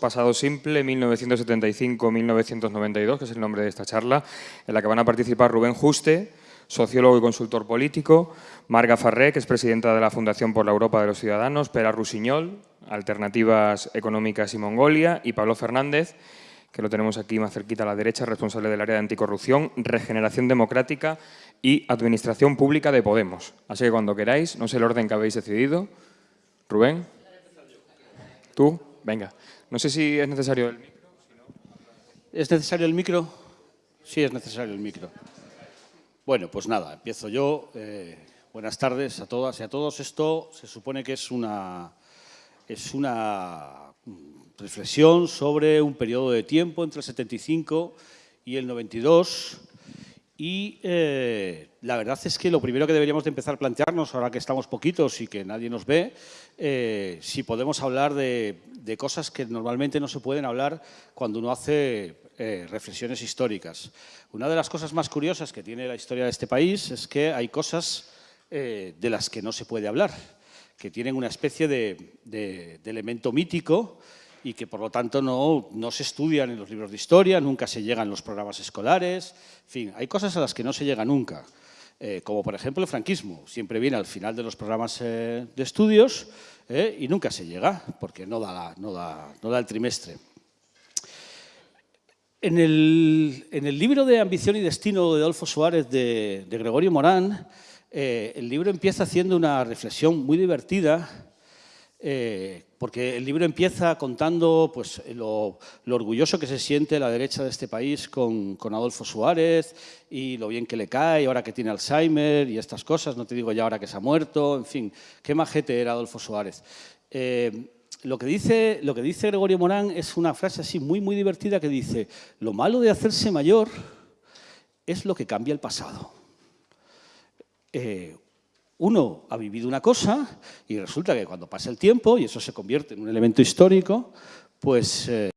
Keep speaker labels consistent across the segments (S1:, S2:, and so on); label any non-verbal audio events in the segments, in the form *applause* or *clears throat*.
S1: Pasado simple, 1975-1992, que es el nombre de esta charla, en la que van a participar Rubén Juste, sociólogo y consultor político, Marga Farré, que es presidenta de la Fundación por la Europa de los Ciudadanos, Pera Rusiñol, Alternativas Económicas y Mongolia, y Pablo Fernández, que lo tenemos aquí más cerquita a la derecha, responsable del área de anticorrupción, regeneración democrática y administración pública de Podemos. Así que cuando queráis, no sé el orden que habéis decidido. Rubén. ¿Tú? Venga. No sé si es necesario el micro.
S2: ¿Es necesario el micro? Sí, es necesario el micro. Bueno, pues nada, empiezo yo. Eh, buenas tardes a todas y a todos. Esto se supone que es una, es una reflexión sobre un periodo de tiempo entre el 75 y el 92 y eh, la verdad es que lo primero que deberíamos de empezar a plantearnos, ahora que estamos poquitos y que nadie nos ve, eh, si podemos hablar de, cosas que normalmente no se pueden hablar cuando uno hace eh, reflexiones históricas. Una de las cosas más curiosas que tiene la historia de este país es que hay cosas de las que no se puede hablar, que tienen una especie de elemento mítico y que por lo tanto no, no, se estudian en los libros de historia, nunca se llegan los programas escolares, en fin, hay cosas a las que no se llega nunca, eh, como por ejemplo el franquismo, siempre viene al final de los programas eh, de estudios eh, y nunca se llega, porque no da, no da, no da el trimestre. En el, en el, libro de Ambición y Destino de Adolfo Suárez de, de Gregorio Morán, el libro empieza haciendo una reflexión muy divertida eh, porque el libro empieza contando pues, lo, orgulloso que se siente la derecha de este país con, Adolfo Suárez y lo bien que le cae, ahora que tiene Alzheimer y estas cosas, no te digo ya ahora que se ha muerto, en fin, qué majete era Adolfo Suárez. Eh, lo, que dice, lo que dice Gregorio Morán es una frase así muy, muy divertida que dice lo malo de hacerse mayor es lo que cambia el pasado. Eh, uno ha vivido una cosa y resulta que cuando pasa el tiempo, y eso se convierte en un elemento histórico, pues eh,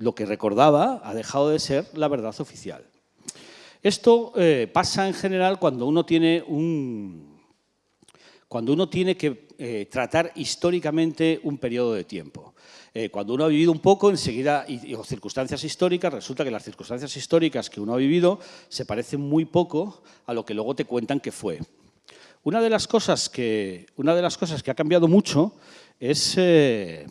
S2: lo que recordaba ha dejado de ser la verdad oficial. Esto eh, pasa en general cuando uno tiene un, cuando uno tiene que eh, tratar históricamente un periodo de tiempo. cuando uno ha vivido un poco, enseguida, y, circunstancias históricas, resulta que las circunstancias históricas que uno ha vivido se parecen muy poco a lo que luego te cuentan que fue. Una de las cosas que, una de las cosas que ha cambiado mucho es eh,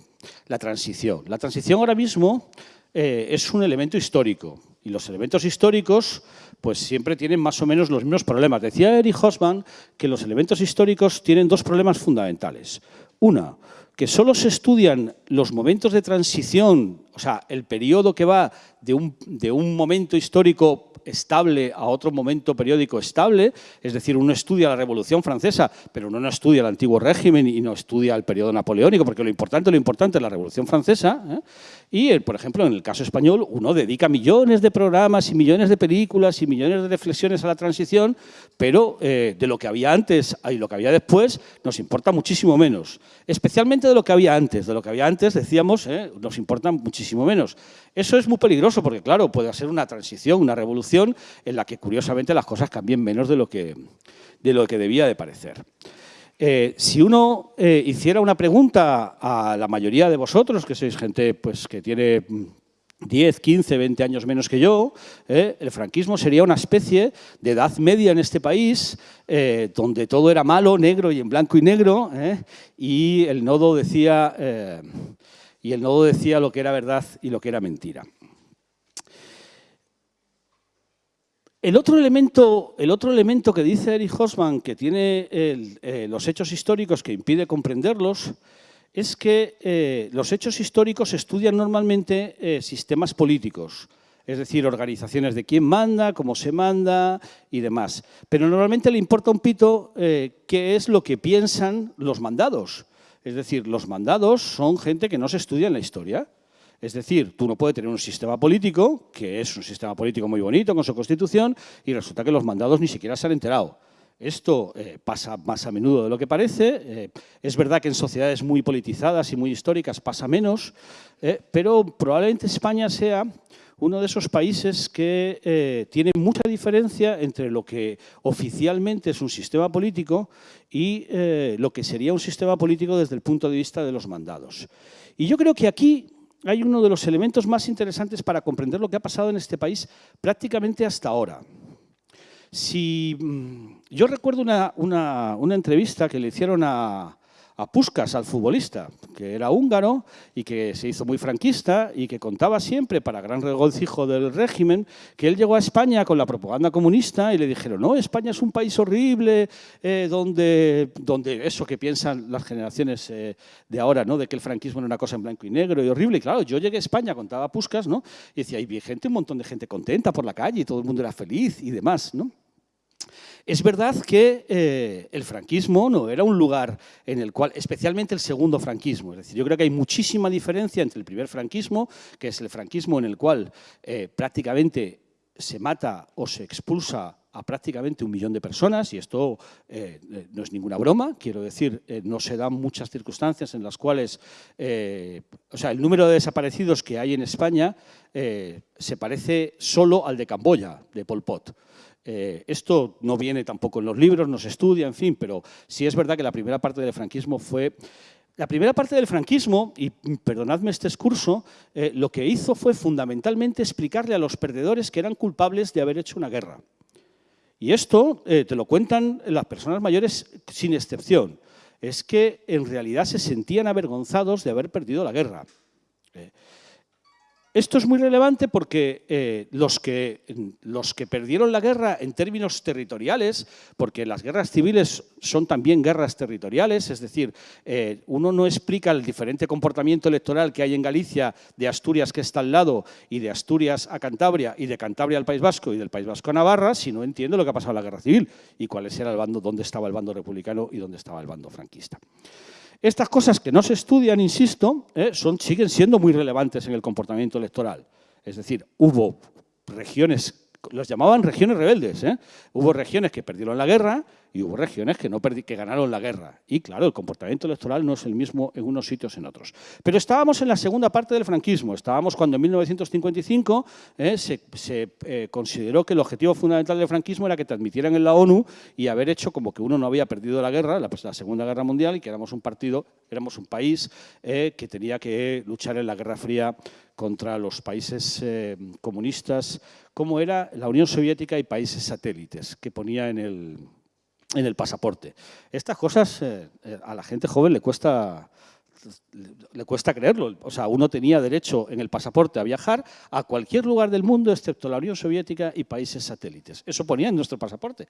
S2: la transición. La transición ahora mismo eh, es un elemento histórico y los elementos históricos pues siempre tienen más o menos los mismos problemas. Decía Erich Hoffman que los elementos históricos tienen dos problemas fundamentales. Una, que solo se estudian los momentos de transición, o sea, el periodo que va de un, de un momento histórico estable a otro momento periódico estable, es decir, uno estudia la Revolución Francesa, pero uno no estudia el antiguo régimen y no estudia el periodo napoleónico, porque lo importante, lo importante es la Revolución Francesa. ¿eh? Y, eh, por ejemplo, en el caso español, uno dedica millones de programas y millones de películas y millones de reflexiones a la transición, pero eh, de lo que había antes y lo que había después nos importa muchísimo menos. Especialmente de lo que había antes. De lo que había antes, decíamos, nos importa muchísimo menos. Eso es muy peligroso porque, claro, puede ser una transición, una revolución en la que, curiosamente, las cosas cambien menos de lo que, de lo que debía de parecer. Eh, si uno eh, hiciera una pregunta a la mayoría de vosotros, que sois gente pues, que tiene 10, 15, 20 años menos que yo, eh, el franquismo sería una especie de edad media en este país, donde todo era malo, negro y en blanco y negro, y el decía y el nodo decía lo que era verdad y lo que era mentira. El otro elemento, que dice Erich Hoffman, que tiene eh, los hechos históricos que impide comprenderlos, es que eh, los hechos históricos estudian normalmente eh, sistemas políticos, es decir, organizaciones de quién manda, cómo se manda y demás. Pero normalmente le importa un pito qué es lo que piensan los mandados. Es decir, los mandados son gente que no se estudia en la historia. Es decir, tú no puedes tener un sistema político, que es un sistema político muy bonito con su constitución, y resulta que los mandados ni siquiera se han enterado. Esto eh, pasa más a menudo de lo que parece. Eh, es verdad que en sociedades muy politizadas y muy históricas pasa menos, eh, pero probablemente España sea uno de esos países que tiene mucha diferencia entre lo que oficialmente es un sistema político y lo que sería un sistema político desde el punto de vista de los mandados. Y yo creo que aquí hay uno de los elementos más interesantes para comprender lo que ha pasado en este país prácticamente hasta ahora. Si, mm, yo recuerdo una, entrevista que le hicieron a, a Puskas, al futbolista, que era húngaro y que se hizo muy franquista y que contaba siempre, para gran regocijo del régimen, que él llegó a España con la propaganda comunista y le dijeron, no, España es un país horrible, eh, donde, donde eso que piensan las generaciones eh, de ahora, ¿no? de que el franquismo era una cosa en blanco y negro y horrible. Y claro, yo llegué a España, contaba Puskas, ¿no? y decía, hay gente, un montón de gente contenta por la calle y todo el mundo era feliz y demás. ¿no? Es verdad que eh, el franquismo no era un lugar en el cual, especialmente el segundo franquismo, es decir, yo creo que hay muchísima diferencia entre el primer franquismo, que es el franquismo en el cual eh, prácticamente se mata o se expulsa a prácticamente un millón de personas, y esto eh, no es ninguna broma, quiero decir, no se dan muchas circunstancias en las cuales, o sea, el número de desaparecidos que hay en España se parece solo al de Camboya, de Pol Pot. Eh, esto no viene tampoco en los libros, no se estudia, en fin, pero sí es verdad que la primera parte del franquismo fue... La primera parte del franquismo, y perdonadme este excurso, eh, lo que hizo fue fundamentalmente explicarle a los perdedores que eran culpables de haber hecho una guerra. Y esto eh, te lo cuentan las personas mayores sin excepción. Es que en realidad se sentían avergonzados de haber perdido la guerra. Esto es muy relevante porque eh, los, que, los que perdieron la guerra en términos territoriales, porque las guerras civiles son también guerras territoriales, es decir, eh, uno no explica el diferente comportamiento electoral que hay en Galicia, de Asturias que está al lado, y de Asturias a Cantabria, y de Cantabria al País Vasco, y del País Vasco a Navarra, si no entiende lo que ha pasado en la guerra civil, y cuál era el bando, dónde estaba el bando republicano y dónde estaba el bando franquista. Estas cosas que no se estudian, insisto, eh, son, siguen siendo muy relevantes en el comportamiento electoral. Es decir, hubo regiones los llamaban regiones rebeldes. ¿eh? Hubo regiones que perdieron la guerra y hubo regiones que, ganaron la guerra. Y claro, el comportamiento electoral no es el mismo en unos sitios en otros. Pero estábamos en la segunda parte del franquismo. Estábamos cuando en 1955 ¿eh? se, eh, consideró que el objetivo fundamental del franquismo era que te admitieran en la ONU y haber hecho como que uno no había perdido la guerra, la, Segunda Guerra Mundial, y que éramos un partido, éramos un país que tenía que luchar en la Guerra Fría contra los países eh, comunistas, como era la Unión Soviética y países satélites, que ponía en el, en el pasaporte. Estas cosas eh, eh, a la gente joven le cuesta, le cuesta creerlo. O sea, uno tenía derecho en el pasaporte a viajar a cualquier lugar del mundo, excepto la Unión Soviética y países satélites. Eso ponía en nuestro pasaporte.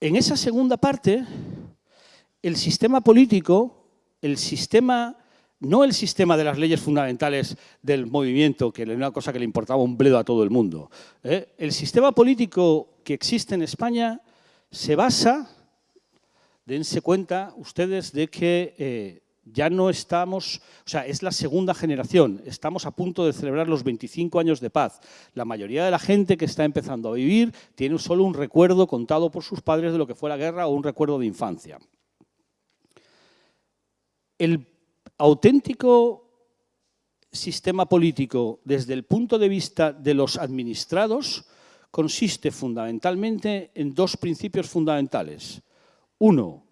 S2: En esa segunda parte, el sistema político, el sistema no el sistema de las leyes fundamentales del movimiento, que era una cosa que le importaba un bledo a todo el mundo. ¿eh? El sistema político que existe en España se basa, dense cuenta ustedes de que eh, ya no estamos, o sea, es la segunda generación, estamos a punto de celebrar los 25 años de paz. La mayoría de la gente que está empezando a vivir tiene solo un recuerdo contado por sus padres de lo que fue la guerra o un recuerdo de infancia. El auténtico sistema político desde el punto de vista de los administrados consiste fundamentalmente en dos principios fundamentales. Uno,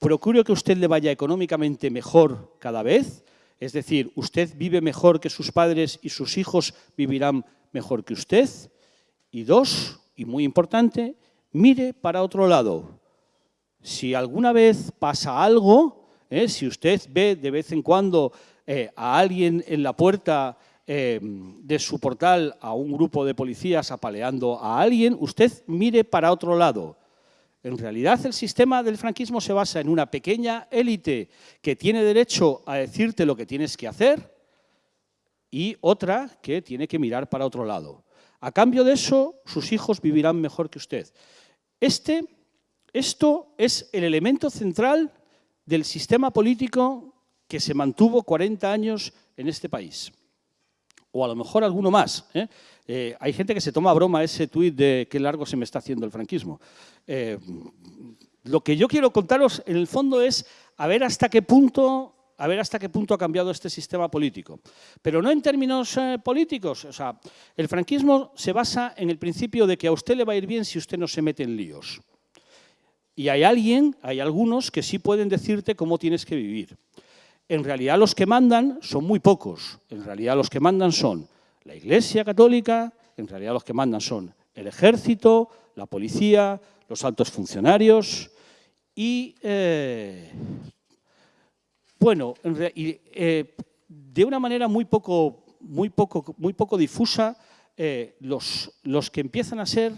S2: procure que usted le vaya económicamente mejor cada vez, es decir, usted vive mejor que sus padres y sus hijos vivirán mejor que usted. Y dos, y muy importante, mire para otro lado. Si alguna vez pasa algo, ¿eh? Si usted ve de vez en cuando eh, a alguien en la puerta eh, de su portal, a un grupo de policías apaleando a alguien, usted mire para otro lado. En realidad el sistema del franquismo se basa en una pequeña élite que tiene derecho a decirte lo que tienes que hacer y otra que tiene que mirar para otro lado. A cambio de eso, sus hijos vivirán mejor que usted. Este, esto es el elemento central del sistema político que se mantuvo 40 años en este país. o a lo mejor alguno más. ¿eh? Eh, hay gente que se toma broma ese tuit de qué largo se me está haciendo el franquismo. Eh, lo que yo quiero contaros, en el fondo, es a ver hasta qué punto a ver hasta qué punto ha cambiado este sistema político. Pero no en términos políticos. O sea, el franquismo se basa en el principio de que a usted le va a ir bien si usted no se mete en líos. Y hay alguien, hay algunos que sí pueden decirte cómo tienes que vivir. En realidad los que mandan son muy pocos. En realidad los que mandan son la Iglesia Católica, en realidad los que mandan son el ejército, la policía, los altos funcionarios y, eh, bueno, eh, de una manera muy poco, muy poco, muy poco difusa, eh, los, los, que empiezan a ser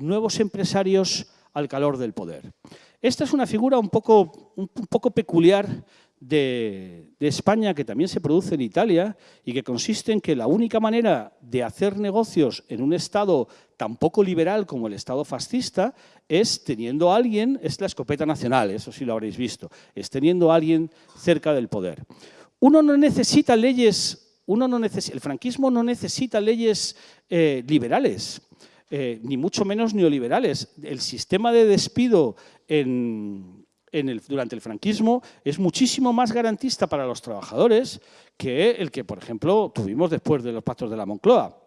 S2: nuevos empresarios al calor del poder. Esta es una figura un poco, un poco peculiar de, España que también se produce en Italia y que consiste en que la única manera de hacer negocios en un Estado tan poco liberal como el Estado fascista es teniendo a alguien, es la escopeta nacional, eso sí lo habréis visto, es teniendo a alguien cerca del poder. Uno no necesita leyes, uno no necesita, el franquismo no necesita leyes eh, liberales, eh, ni mucho menos neoliberales. El sistema de despido durante el franquismo es muchísimo más garantista para los trabajadores que el que, por ejemplo, tuvimos después de los pactos de la Moncloa.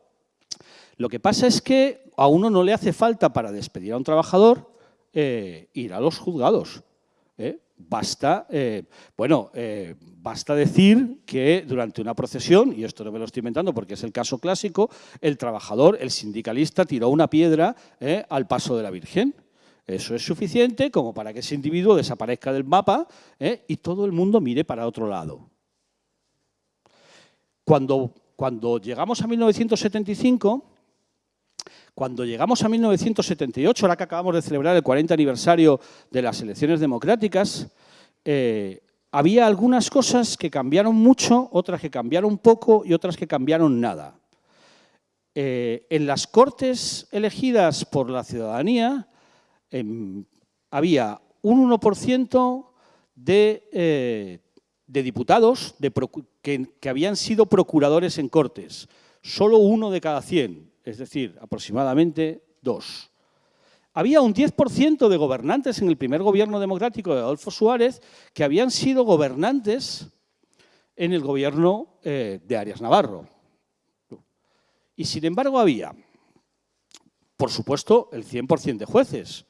S2: Lo que pasa es que a uno no le hace falta para despedir a un trabajador eh, ir a los juzgados. ¿Eh? Basta, eh, bueno, basta decir que durante una procesión, y esto no me lo estoy inventando porque es el caso clásico, el trabajador, el sindicalista, tiró una piedra al paso de la Virgen. Eso es suficiente como para que ese individuo desaparezca del mapa ¿eh? y todo el mundo mire para otro lado. Cuando, cuando llegamos a 1975, cuando llegamos a 1978, ahora que acabamos de celebrar el 40 aniversario de las elecciones democráticas, eh, había algunas cosas que cambiaron mucho, otras que cambiaron poco y otras que cambiaron nada. Eh, en las cortes elegidas por la ciudadanía, Em, había un 1% eh, de, diputados que, habían sido procuradores en Cortes, solo uno de cada 100, es decir, aproximadamente dos. Había un 10% de gobernantes en el primer gobierno democrático de Adolfo Suárez que habían sido gobernantes en el gobierno eh, de Arias Navarro. Y sin embargo había, por supuesto, el 100% de jueces,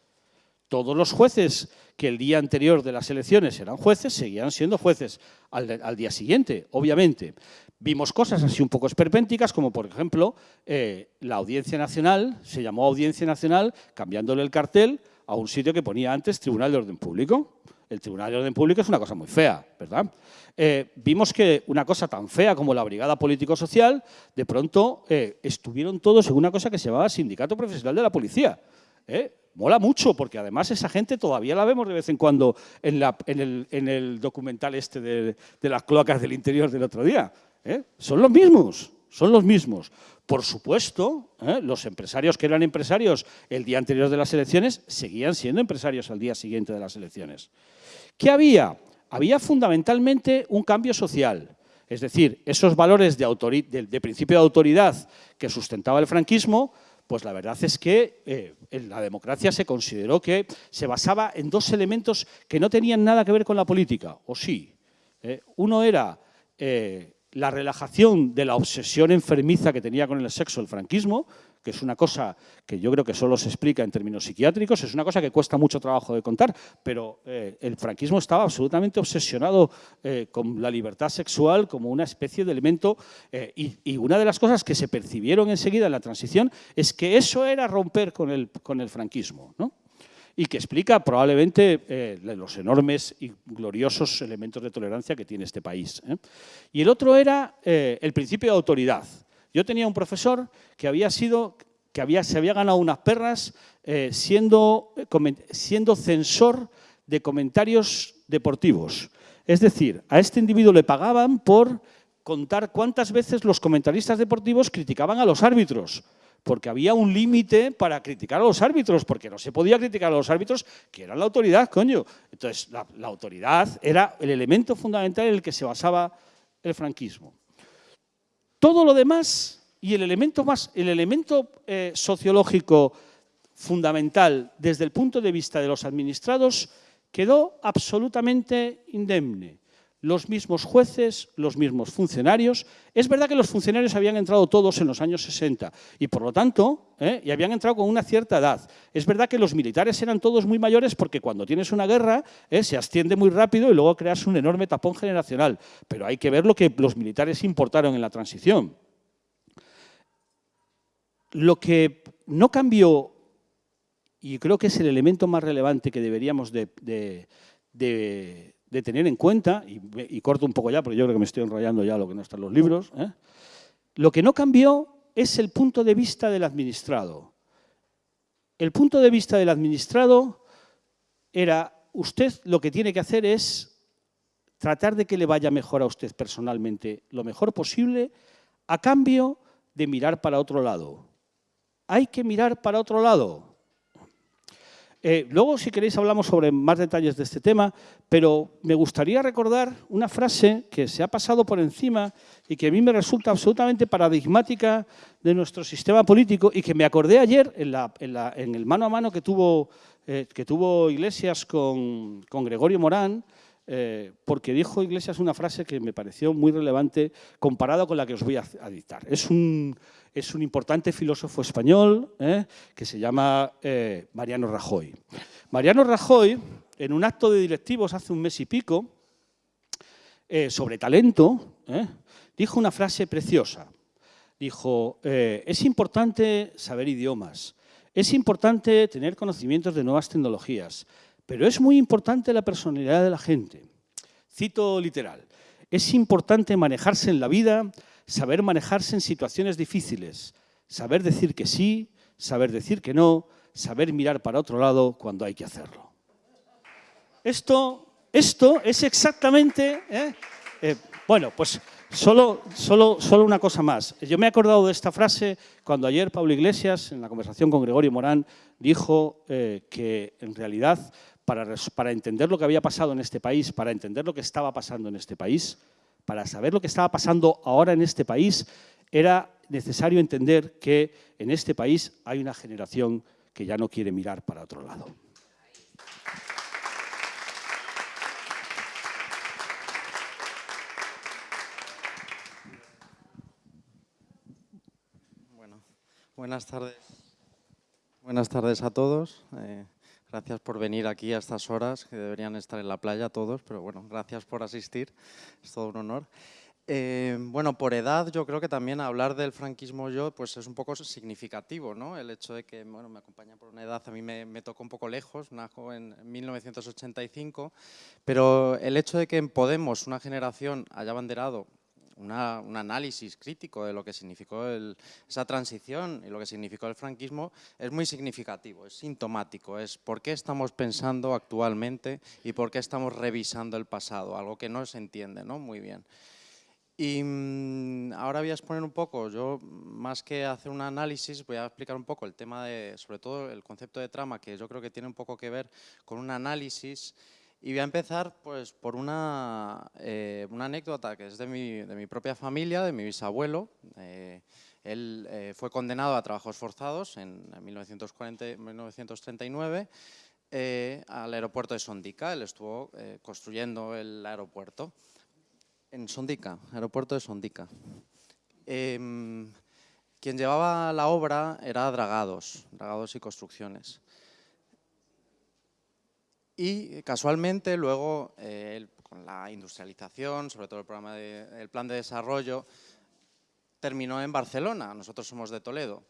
S2: todos los jueces que el día anterior de las elecciones eran jueces, seguían siendo jueces al, día siguiente, obviamente. Vimos cosas así un poco esperpénticas, como por ejemplo, eh, la Audiencia Nacional, se llamó Audiencia Nacional, cambiándole el cartel a un sitio que ponía antes Tribunal de Orden Público. El Tribunal de Orden Público es una cosa muy fea, ¿verdad? Eh, vimos que una cosa tan fea como la Brigada Político-Social, de pronto eh, estuvieron todos en una cosa que se llamaba Sindicato Profesional de la Policía. Mola mucho, porque además esa gente todavía la vemos de vez en cuando en, el, documental este de, las cloacas del interior del otro día. ¿Eh? Son los mismos, son los mismos. Por supuesto, ¿eh? los empresarios que eran empresarios el día anterior de las elecciones seguían siendo empresarios al día siguiente de las elecciones. ¿Qué había? Había fundamentalmente un cambio social. Es decir, esos valores de principio de autoridad que sustentaba el franquismo pues la verdad es que eh, la democracia se consideró que se basaba en dos elementos que no tenían nada que ver con la política, o sí. Uno era la relajación de la obsesión enfermiza que tenía con el sexo el franquismo, que es una cosa que yo creo que solo se explica en términos psiquiátricos, es una cosa que cuesta mucho trabajo de contar, pero eh, el franquismo estaba absolutamente obsesionado eh, con la libertad sexual como una especie de elemento eh, y, una de las cosas que se percibieron enseguida en la transición es que eso era romper con el, con el franquismo, ¿no? Y que explica probablemente los enormes y gloriosos elementos de tolerancia que tiene este país. Y el otro era el principio de autoridad. Yo tenía un profesor que había sido, que había, se había ganado unas perras eh, siendo, siendo censor de comentarios deportivos. Es decir, a este individuo le pagaban por contar cuántas veces los comentaristas deportivos criticaban a los árbitros, porque había un límite para criticar a los árbitros, porque no se podía criticar a los árbitros, que eran la autoridad, coño. Entonces, la autoridad era el elemento fundamental en el que se basaba el franquismo. Todo lo demás y el elemento, más, el elemento eh, sociológico fundamental desde el punto de vista de los administrados quedó absolutamente indemne los mismos jueces, los mismos funcionarios. Es verdad que los funcionarios habían entrado todos en los años 60 y por lo tanto, ¿eh? y habían entrado con una cierta edad. Es verdad que los militares eran todos muy mayores porque cuando tienes una guerra ¿eh? se asciende muy rápido y luego creas un enorme tapón generacional. Pero hay que ver lo que los militares importaron en la transición. Lo que no cambió, y creo que es el elemento más relevante que deberíamos de de tener en cuenta, y, corto un poco ya porque yo creo que me estoy enrollando ya lo que no está en los libros, ¿eh? lo que no cambió es el punto de vista del administrado. El punto de vista del administrado era, usted lo que tiene que hacer es tratar de que le vaya mejor a usted personalmente, lo mejor posible, a cambio de mirar para otro lado. Hay que mirar para otro lado. Eh, luego, si queréis, hablamos sobre más detalles de este tema, pero me gustaría recordar una frase que se ha pasado por encima y que a mí me resulta absolutamente paradigmática de nuestro sistema político y que me acordé ayer en, el mano a mano que tuvo, eh, Iglesias con Gregorio Morán, eh, porque dijo Iglesias una frase que me pareció muy relevante comparado con la que os voy a, dictar. Es un, es un, importante filósofo español eh, que se llama eh, Mariano Rajoy. Mariano Rajoy, en un acto de directivos hace un mes y pico, sobre talento, dijo una frase preciosa. Dijo, es importante saber idiomas, es importante tener conocimientos de nuevas tecnologías, pero es muy importante la personalidad de la gente. Cito literal. Es importante manejarse en la vida, saber manejarse en situaciones difíciles, saber decir que sí, saber decir que no, saber mirar para otro lado cuando hay que hacerlo. Esto, esto es exactamente... ¿eh? Eh, bueno, pues Solo, solo, solo, una cosa más. Yo me he acordado de esta frase cuando ayer Pablo Iglesias, en la conversación con Gregorio Morán, dijo eh, que en realidad para, entender lo que había pasado en este país, para entender lo que estaba pasando en este país, para saber lo que estaba pasando ahora en este país, era necesario entender que en este país hay una generación que ya no quiere mirar para otro lado.
S3: Buenas tardes. Buenas tardes a todos. Eh, Gracias por venir aquí a estas horas, que deberían estar en la playa todos, pero bueno, gracias por asistir, es todo un honor. Eh, bueno, por edad yo creo que también hablar del franquismo yo pues es un poco significativo, ¿no? El hecho de que, bueno, me acompaña por una edad, a mí me, me tocó un poco lejos, najo en 1985, pero el hecho de que en Podemos una generación haya banderado un análisis crítico de lo que significó esa transición y lo que significó el franquismo es muy significativo, es sintomático, es por qué estamos pensando actualmente y por qué estamos revisando el pasado, algo que no se entiende ¿no? muy bien. Y mm, ahora voy a exponer un poco, yo más que hacer un análisis voy a explicar un poco el tema de, sobre todo el concepto de trama, que yo creo que tiene un poco que ver con un análisis y voy a empezar pues, por una, eh, una anécdota que es de mi, de mi, propia familia, de mi bisabuelo. Eh, él eh, fue condenado a trabajos forzados en 1940, 1939 al aeropuerto de Sondica. Él estuvo construyendo el aeropuerto en Sondica, aeropuerto de Sondica. Em, quien llevaba la obra era Dragados, Dragados y Construcciones. Y casualmente luego, eh, con la industrialización, sobre todo el, programa de, plan de desarrollo, terminó en Barcelona, nosotros somos de Toledo,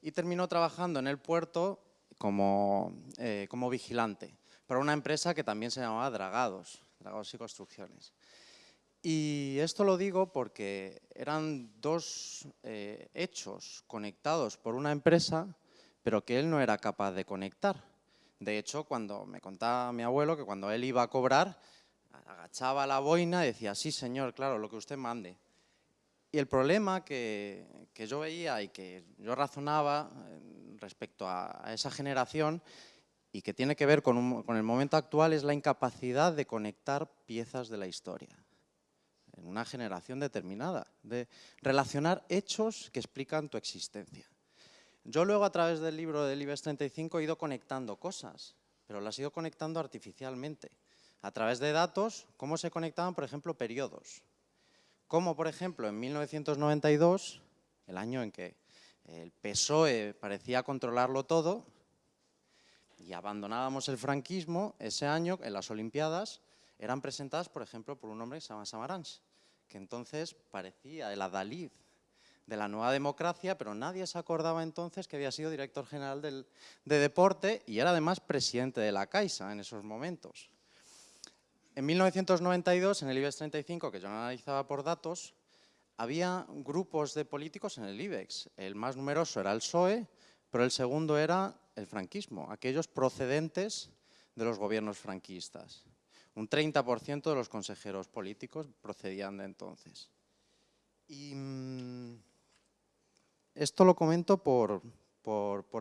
S3: y terminó trabajando en el puerto como, eh, como vigilante para una empresa que también se llamaba Dragados, Dragados y Construcciones. Y esto lo digo porque eran dos eh, hechos conectados por una empresa, pero que él no era capaz de conectar. De hecho, cuando me contaba mi abuelo que cuando él iba a cobrar, agachaba la boina y decía, sí señor, claro, lo que usted mande. Y el problema que, yo veía y que yo razonaba eh, respecto a, esa generación y que tiene que ver con, con, el momento actual es la incapacidad de conectar piezas de la historia. en una generación determinada, de relacionar hechos que explican tu existencia. Yo luego a través del libro del IBEX 35 he ido conectando cosas, pero las he ido conectando artificialmente. A través de datos, cómo se conectaban, por ejemplo, periodos. Como, por ejemplo, en 1992, el año en que el PSOE parecía controlarlo todo y abandonábamos el franquismo, ese año en las Olimpiadas eran presentadas, por ejemplo, por un hombre que se llama Samaranch, que entonces parecía el adalid de la nueva democracia, pero nadie se acordaba entonces que había sido director general de deporte y era además presidente de la Caixa en esos momentos. En 1992, en el IBEX 35, que yo analizaba por datos, había grupos de políticos en el IBEX. El más numeroso era el PSOE, pero el segundo era el franquismo, aquellos procedentes de los gobiernos franquistas. Un 30% de los consejeros políticos procedían de entonces. Y mm, esto lo comento por,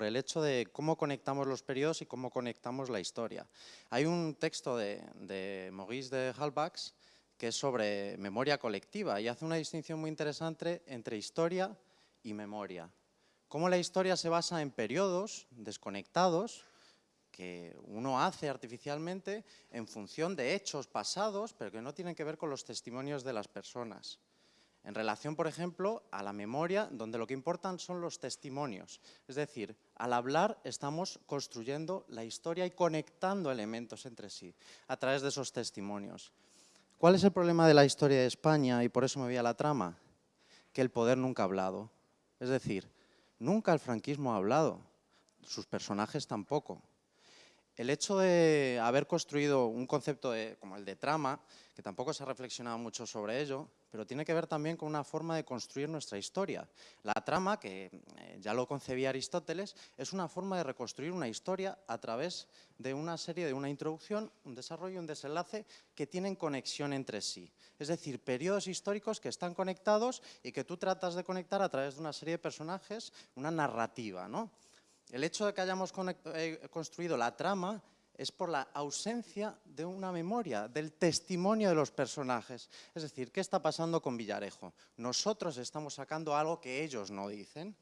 S3: el hecho de cómo conectamos los periodos y cómo conectamos la historia. Hay un texto de, Maurice de Halbach que es sobre memoria colectiva y hace una distinción muy interesante entre historia y memoria. Cómo la historia se basa en periodos desconectados que uno hace artificialmente en función de hechos pasados, pero que no tienen que ver con los testimonios de las personas en relación, por ejemplo, a la memoria, donde lo que importan son los testimonios. Es decir, al hablar estamos construyendo la historia y conectando elementos entre sí a través de esos testimonios. ¿Cuál es el problema de la historia de España y por eso me voy a la trama? Que el poder nunca ha hablado. Es decir, nunca el franquismo ha hablado, sus personajes tampoco. El hecho de haber construido un concepto como el de trama, que tampoco se ha reflexionado mucho sobre ello, pero tiene que ver también con una forma de construir nuestra historia. La trama, que eh, ya lo concebía Aristóteles, es una forma de reconstruir una historia a través de una serie de una introducción, un desarrollo, un desenlace que tienen conexión entre sí. Es decir, periodos históricos que están conectados y que tú tratas de conectar a través de una serie de personajes, una narrativa, ¿no? El hecho de que hayamos eh, construido la trama es por la ausencia de una memoria, del testimonio de los personajes. Es decir, ¿qué está pasando con Villarejo? Nosotros estamos sacando algo que ellos no dicen.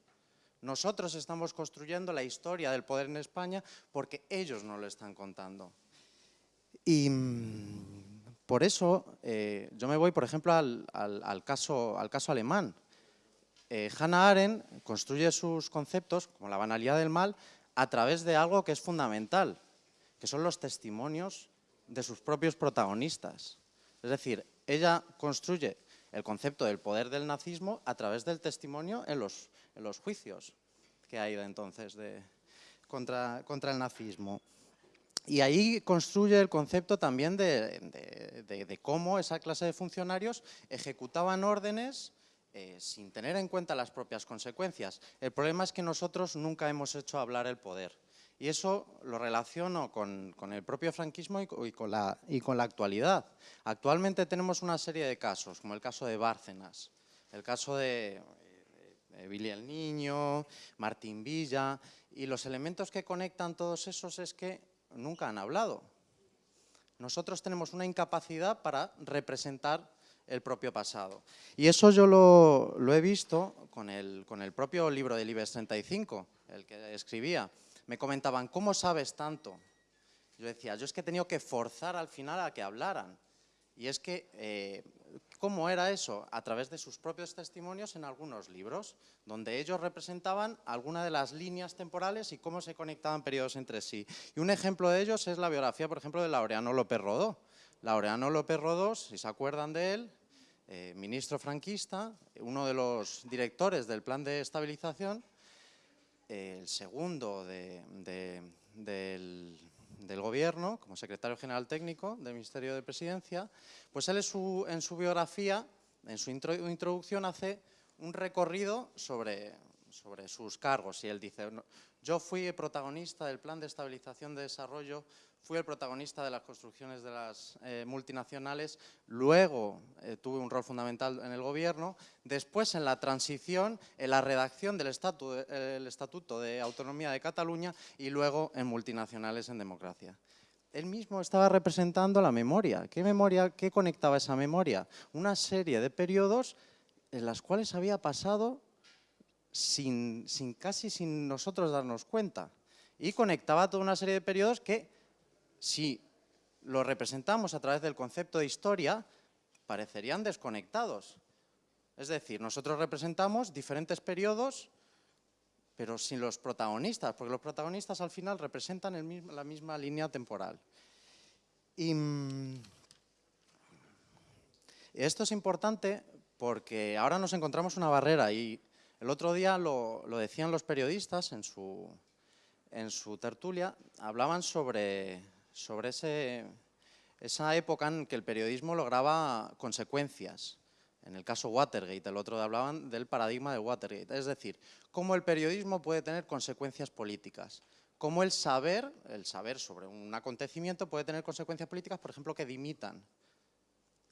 S3: Nosotros estamos construyendo la historia del poder en España porque ellos no lo están contando. Y mm, por eso eh, yo me voy, por ejemplo, al, caso, al caso alemán. Eh, Hannah Arendt construye sus conceptos, como la banalidad del mal, a través de algo que es fundamental, que son los testimonios de sus propios protagonistas. Es decir, ella construye el concepto del poder del nazismo a través del testimonio en los, juicios que ha ido entonces contra, el nazismo. Y ahí construye el concepto también de cómo esa clase de funcionarios ejecutaban órdenes eh, sin tener en cuenta las propias consecuencias. El problema es que nosotros nunca hemos hecho hablar el poder. Y eso lo relaciono con, el propio franquismo y, con la, actualidad. Actualmente tenemos una serie de casos, como el caso de Bárcenas, el caso de, Billy el Niño, Martín Villa, y los elementos que conectan todos esos es que nunca han hablado. Nosotros tenemos una incapacidad para representar el propio pasado. Y eso yo lo, he visto con el, con el, propio libro del IBEX 35, el que escribía. Me comentaban, ¿cómo sabes tanto? Yo decía, yo es que he tenido que forzar al final a que hablaran. Y es que, eh, ¿cómo era eso? A través de sus propios testimonios en algunos libros, donde ellos representaban alguna de las líneas temporales y cómo se conectaban periodos entre sí. Y un ejemplo de ellos es la biografía, por ejemplo, de Laureano López Rodó. Laureano López Rodó, si se acuerdan de él, eh, ministro franquista, uno de los directores del plan de estabilización, el segundo del, gobierno, como secretario general técnico del Ministerio de Presidencia, pues él en su biografía, en su introducción hace un recorrido sobre, sobre sus cargos y él dice, yo fui protagonista del plan de estabilización de desarrollo fui el protagonista de las construcciones de las eh, multinacionales, luego eh, tuve un rol fundamental en el gobierno, después en la transición, en la redacción del Estatuto de Autonomía de Cataluña y luego en multinacionales en democracia. él mismo estaba representando la memoria. ¿Qué memoria, qué conectaba esa memoria? Una serie de periodos en las cuales había pasado sin, sin, casi sin nosotros darnos cuenta. Y conectaba toda una serie de periodos que, si lo representamos a través del concepto de historia, parecerían desconectados. Es decir, nosotros representamos diferentes periodos, pero sin los protagonistas, porque los protagonistas al final representan la misma línea temporal. Y mm, esto es importante porque ahora nos encontramos una barrera y el otro día lo, decían los periodistas en su tertulia, hablaban sobre, sobre ese, esa época en que el periodismo lograba consecuencias. En el caso Watergate, el otro hablaban del paradigma de Watergate, es decir, cómo el periodismo puede tener consecuencias políticas, cómo el saber, el saber sobre un acontecimiento puede tener consecuencias políticas, por ejemplo, que dimitan.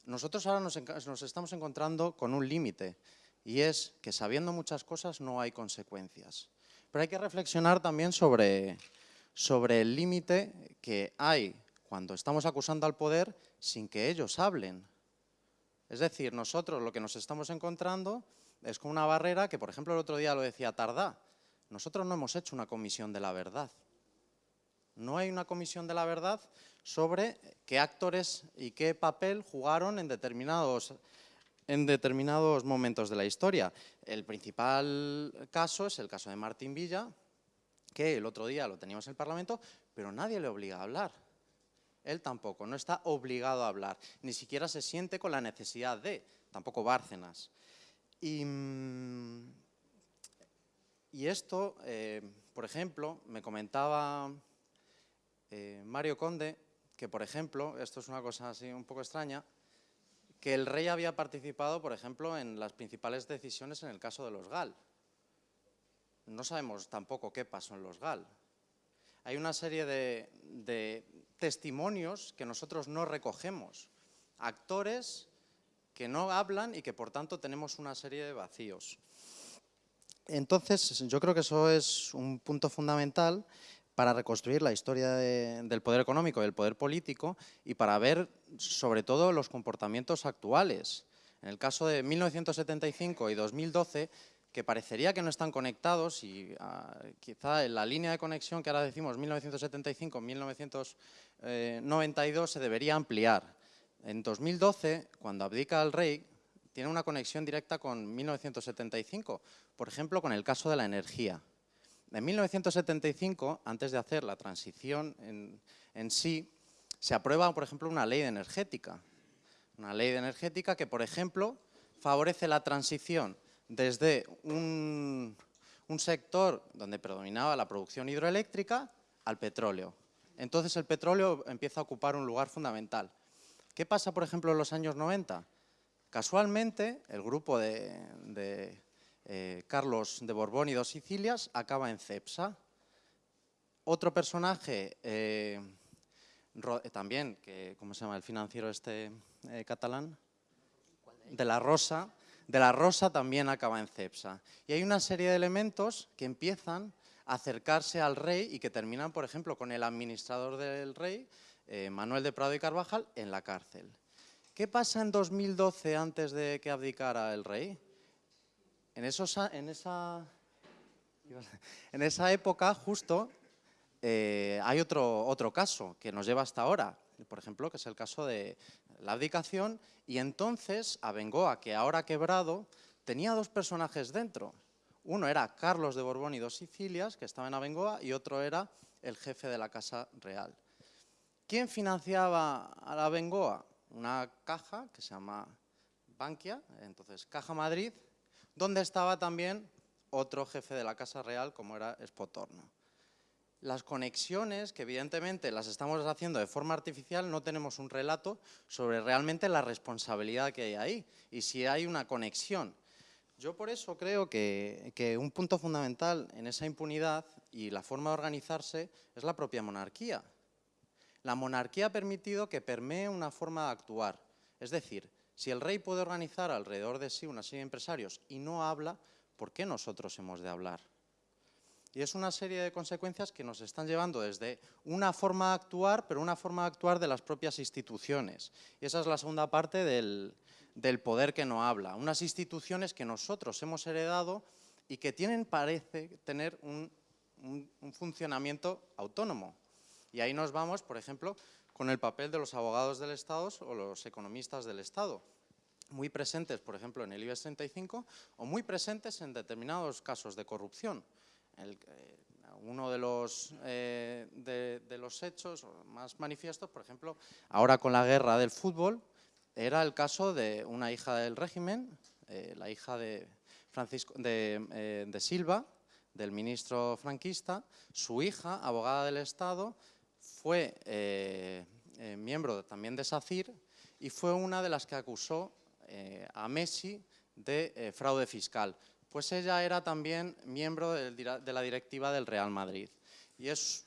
S3: Nosotros ahora nos, nos estamos encontrando con un límite, y es que sabiendo muchas cosas no hay consecuencias. Pero hay que reflexionar también sobre, sobre el límite que hay cuando estamos acusando al poder sin que ellos hablen. Es decir, nosotros lo que nos estamos encontrando es con una barrera que, por ejemplo, el otro día lo decía Tardá, nosotros no hemos hecho una comisión de la verdad. No hay una comisión de la verdad sobre qué actores y qué papel jugaron en determinados en determinados momentos de la historia. El principal caso es el caso de Martín Villa, que el otro día lo teníamos en el Parlamento, pero nadie le obliga a hablar. Él tampoco, no está obligado a hablar, ni siquiera se siente con la necesidad de, tampoco Bárcenas. Y, mm, esto, eh, por ejemplo, me comentaba eh, Mario Conde, que por ejemplo, esto es una cosa así un poco extraña, que el rey había participado, por ejemplo, en las principales decisiones en el caso de los GAL. No sabemos tampoco qué pasó en los GAL. Hay una serie de, testimonios que nosotros no recogemos, actores que no hablan y que por tanto tenemos una serie de vacíos. Entonces, yo creo que eso es un punto fundamental para reconstruir la historia del poder económico y del poder político y para ver sobre todo los comportamientos actuales. En el caso de 1975 y 2012, que parecería que no están conectados y ah, quizá en la línea de conexión que ahora decimos 1975-1992 se debería ampliar. En 2012, cuando abdica el rey, tiene una conexión directa con 1975, por ejemplo, con el caso de la energía. En 1975, antes de hacer la transición en, sí, se aprueba, por ejemplo, una ley de energética. Una ley de energética que, por ejemplo, favorece la transición desde un, un sector donde predominaba la producción hidroeléctrica al petróleo. Entonces el petróleo empieza a ocupar un lugar fundamental. ¿Qué pasa, por ejemplo, en los años 90? Casualmente, el grupo de eh, Carlos de Borbón y dos Sicilias, acaba en Cepsa. Otro personaje, eh, eh, también, que, ¿cómo se llama el financiero este catalán? De la Rosa. De la Rosa también acaba en Cepsa. Y hay una serie de elementos que empiezan a acercarse al rey y que terminan, por ejemplo, con el administrador del rey, Manuel de Prado y Carvajal, en la cárcel. ¿Qué pasa en 2012 antes de que abdicara el rey? En, esa, época, justo, eh, hay otro caso que nos lleva hasta ahora, por ejemplo, que es el caso de la abdicación, y entonces Abengoa, que ahora ha quebrado, tenía dos personajes dentro. Uno era Carlos de Borbón y dos Sicilias, que estaba en Abengoa, y otro era el jefe de la Casa Real. ¿Quién financiaba a la? Una caja que se llama Bankia, entonces Caja Madrid, donde estaba también otro jefe de la Casa Real, como era Espotorno. Las conexiones, que evidentemente las estamos haciendo de forma artificial, no tenemos un relato sobre realmente la responsabilidad que hay ahí y si hay una conexión. Yo por eso creo que, que un punto fundamental en esa impunidad y la forma de organizarse es la propia monarquía. La monarquía ha permitido que permee una forma de actuar, es decir, si el rey puede organizar alrededor de sí una serie de empresarios y no habla, ¿por qué nosotros hemos de hablar? Y es una serie de consecuencias que nos están llevando desde una forma de actuar, pero una forma de actuar de las propias instituciones. Y esa es la segunda parte del, poder que no habla. Unas instituciones que nosotros hemos heredado y que tienen, parece, tener un, un funcionamiento autónomo. Y ahí nos vamos, por ejemplo, con el papel de los abogados del Estado o los economistas del Estado muy presentes, por ejemplo, en el IBEX 35 o muy presentes en determinados casos de corrupción. Eh, uno de los, eh, de, los hechos más manifiestos, por ejemplo, ahora con la guerra del fútbol, era el caso de una hija del régimen, eh, la hija de, Francisco, de, Silva, del ministro franquista, su hija, abogada del Estado, fue miembro también de SACIR y fue una de las que acusó a Messi de fraude fiscal. Pues ella era también miembro de, la directiva del Real Madrid. Y es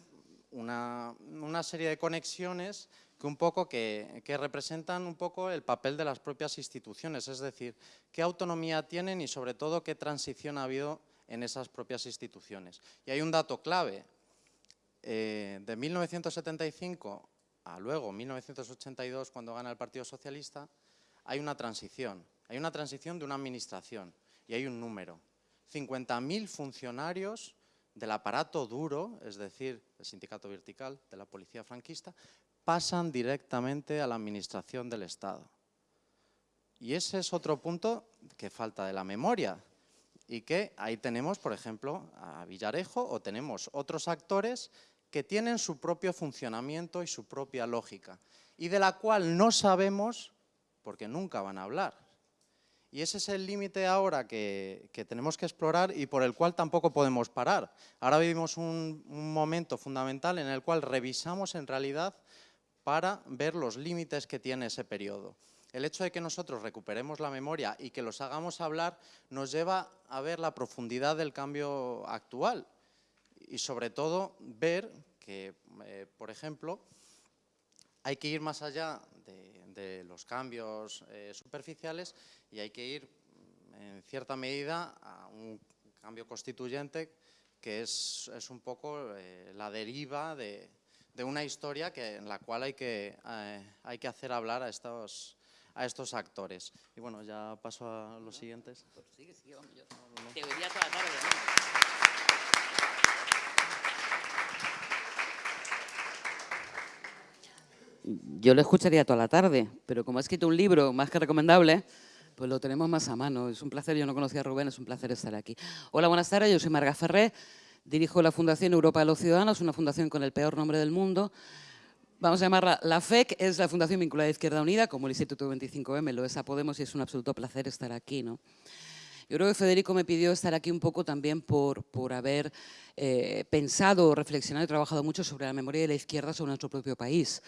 S3: una, serie de conexiones que un poco que, representan un poco el papel de las propias instituciones, es decir, qué autonomía tienen y sobre todo qué transición ha habido en esas propias instituciones. Y hay un dato clave, eh, de 1975 a luego 1982, cuando gana el Partido Socialista, hay una transición. Hay una transición de una administración y hay un número. 50.000 funcionarios del aparato duro, es decir, el sindicato vertical de la policía franquista, pasan directamente a la administración del Estado. Y ese es otro punto que falta de la memoria y que ahí tenemos, por ejemplo, a Villarejo o tenemos otros actores que tienen su propio funcionamiento y su propia lógica y de la cual no sabemos porque nunca van a hablar. Y ese es el límite ahora que, tenemos que explorar y por el cual tampoco podemos parar. Ahora vivimos un, momento fundamental en el cual revisamos en realidad para ver los límites que tiene ese periodo. El hecho de que nosotros recuperemos la memoria y que los hagamos hablar nos lleva a ver la profundidad del cambio actual y sobre todo ver que, eh, por ejemplo, hay que ir más allá de, los cambios eh, superficiales y hay que ir, en cierta medida, a un cambio constituyente que es, un poco eh, la deriva de, una historia que, en la cual hay que, eh, hay que hacer hablar a estos, a estos actores. Y bueno, ya paso a los siguientes. Sigue, sigue, yo te toda la tarde.
S4: Yo lo escucharía toda la tarde, pero como ha escrito un libro más que recomendable, pues lo tenemos más a mano. Es un placer, yo no conocía a Rubén, es un placer estar aquí. Hola, buenas tardes, yo soy Marga Ferré, dirijo la Fundación Europa de los Ciudadanos, una fundación con el peor nombre del mundo. Vamos a llamarla la FEC, es la Fundación Vinculada a Izquierda Unida, como el Instituto 25M, lo es a Podemos y es un absoluto placer estar aquí. ¿no? Yo creo que Federico me pidió estar aquí un poco también por, por haber eh, pensado, reflexionado y trabajado mucho sobre la memoria de la izquierda sobre nuestro propio país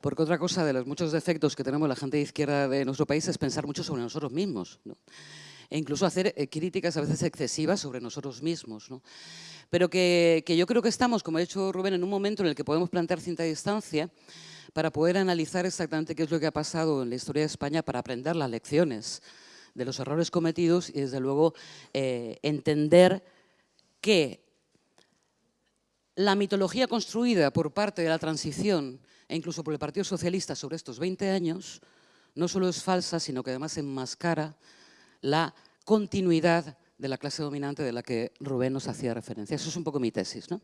S4: porque otra cosa de los muchos defectos que tenemos la gente de izquierda de nuestro país es pensar mucho sobre nosotros mismos. E incluso hacer eh, críticas a veces excesivas sobre nosotros mismos. Pero que, yo creo que estamos, como ha dicho Rubén, en un momento en el que podemos plantear cinta distancia para poder analizar exactamente qué es lo que ha pasado en la historia de España para aprender las lecciones de los errores cometidos y, desde luego, eh, entender que la mitología construida por parte de la transición e incluso por el Partido Socialista sobre estos 20 años, no solo es falsa, sino que además enmascara la continuidad de la clase dominante de la que Rubén nos hacía referencia. Eso es un poco mi tesis. ¿no?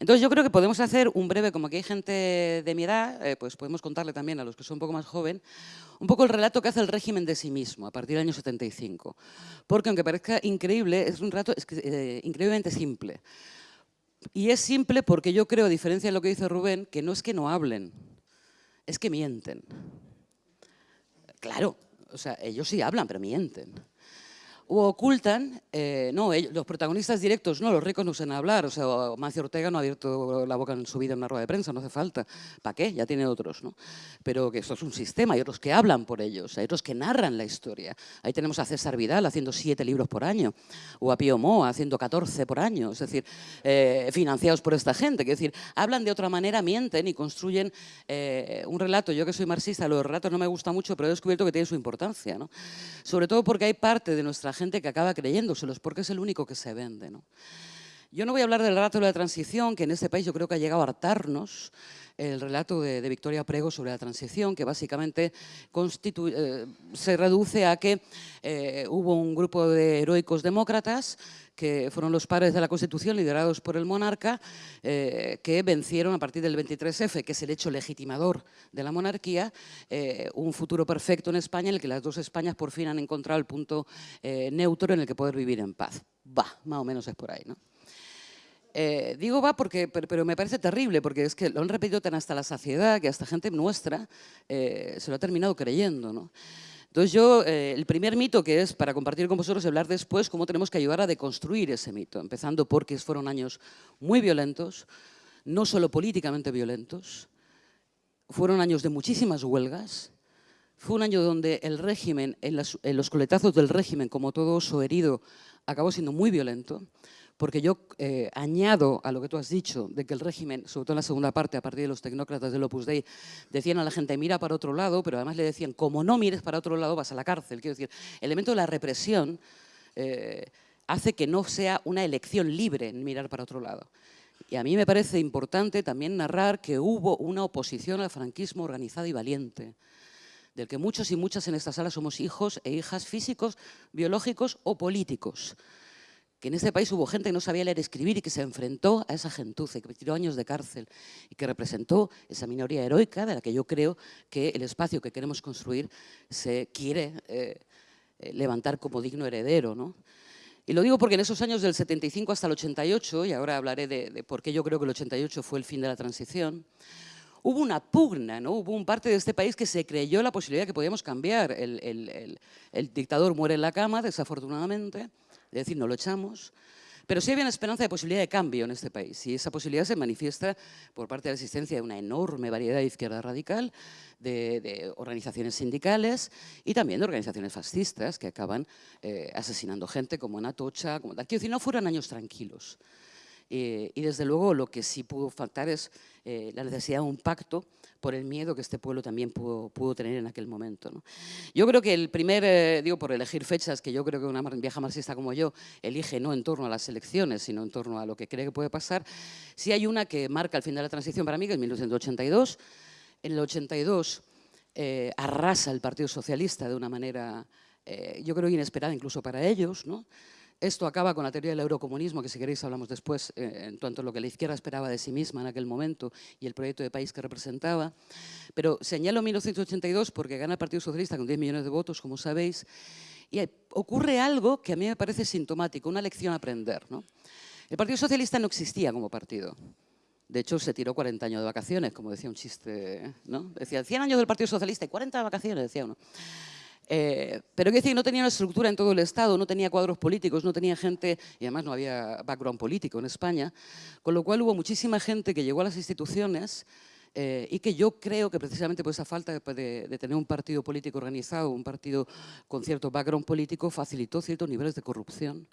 S4: Entonces yo creo que podemos hacer un breve, como aquí hay gente de mi edad, eh, pues podemos contarle también a los que son un poco más joven, un poco el relato que hace el régimen de sí mismo a partir del año 75. Porque aunque parezca increíble, es un relato eh, increíblemente simple. Y es simple porque yo creo, a diferencia de lo que dice Rubén, que no es que no hablen, es que mienten. Claro, o sea, ellos sí hablan, pero mienten o ocultan, eh, no, los protagonistas directos, no, los ricos no usan hablar, o sea, Mancio Ortega no ha abierto la boca en su vida en una rueda de prensa, no hace falta, ¿para qué? Ya tiene otros, ¿no? Pero que esto es un sistema, hay otros que hablan por ellos, hay otros que narran la historia. Ahí tenemos a César Vidal haciendo siete libros por año, o a Pío Moa haciendo 14 por año, es decir, eh, financiados por esta gente, es decir, hablan de otra manera, mienten y construyen eh, un relato. Yo que soy marxista, los relatos no me gustan mucho, pero he descubierto que tienen su importancia, ¿no? Sobre todo porque hay parte de nuestra gente que acaba creyéndoselos porque es el único que se vende. ¿no? Yo no voy a hablar del relato de la transición, que en este país yo creo que ha llegado a hartarnos, el relato de, Victoria Prego sobre la transición, que básicamente eh, se reduce a que eh, hubo un grupo de heroicos demócratas que fueron los padres de la Constitución, liderados por el monarca, eh, que vencieron a partir del 23F, que es el hecho legitimador de la monarquía, un futuro perfecto en España en el que las dos Españas por fin han encontrado el punto neutro en el que poder vivir en paz. Va, más o menos es por ahí, ¿no? Eh, digo va porque, pero, me parece terrible, porque es que lo han repetido tan hasta la saciedad que hasta gente nuestra eh, se lo ha terminado creyendo. ¿no? Entonces yo, eh, el primer mito que es para compartir con vosotros y hablar después, cómo tenemos que ayudar a deconstruir ese mito, empezando porque fueron años muy violentos, no solo políticamente violentos, fueron años de muchísimas huelgas, fue un año donde el régimen, en, los coletazos del régimen, como todo oso herido, acabó siendo muy violento, porque yo eh, añado a lo que tú has dicho, de que el régimen, sobre todo en la segunda parte, a partir de los tecnócratas del Opus Dei, decían a la gente, mira para otro lado, pero además le decían, como no mires para otro lado, vas a la cárcel. Quiero decir, el elemento de la represión eh, hace que no sea una elección libre en mirar para otro lado. Y a mí me parece importante también narrar que hubo una oposición al franquismo organizada y valiente, del que muchos y muchas en esta sala somos hijos e hijas físicos, biológicos o políticos que en este país hubo gente que no sabía leer y escribir y que se enfrentó a esa gentuza, que tiró años de cárcel y que representó esa minoría heroica de la que yo creo que el espacio que queremos construir se quiere eh, eh, levantar como digno heredero. ¿no? Y lo digo porque en esos años del 75 hasta el 88, y ahora hablaré de, por qué yo creo que el 88 fue el fin de la transición, hubo una pugna, ¿no? hubo un parte de este país que se creyó la posibilidad de que podíamos cambiar. el, el dictador muere en la cama, desafortunadamente, es decir, no lo echamos, pero sí había una esperanza de posibilidad de cambio en este país y esa posibilidad se manifiesta por parte de la existencia de una enorme variedad de izquierda radical, de, organizaciones sindicales y también de organizaciones fascistas que acaban eh, asesinando gente como en Atocha, como tal. Quiero decir, no fueron años tranquilos. Eh, y desde luego lo que sí pudo faltar es eh, la necesidad de un pacto por el miedo que este pueblo también pudo, tener en aquel momento. Yo creo que el primer, eh, digo por elegir fechas, que yo creo que una vieja marxista como yo elige no en torno a las elecciones, sino en torno a lo que cree que puede pasar, sí hay una que marca el fin de la transición para mí, que es 1982. En el 82 arrasa el Partido Socialista de una manera, yo creo, inesperada incluso para ellos, ¿no? Esto acaba con la teoría del eurocomunismo, que si queréis hablamos después, eh, en cuanto a lo que la izquierda esperaba de sí misma en aquel momento y el proyecto de país que representaba. Pero señalo 1982 porque gana el Partido Socialista con 10 millones de votos, como sabéis, y ocurre algo que a mí me parece sintomático, una lección a aprender. ¿no? El Partido Socialista no existía como partido. De hecho, se tiró 40 años de vacaciones, como decía un chiste, ¿no? Decía, 100 años del Partido Socialista y 40 de vacaciones, decía uno. Eh, pero quiero decir, no tenía una estructura en todo el Estado, no tenía cuadros políticos, no tenía gente, y además no había background político en España, con lo cual hubo muchísima gente que llegó a las instituciones eh, y que yo creo que precisamente por esa falta de, de, tener un partido político organizado, un partido con cierto background político, facilitó ciertos niveles de corrupción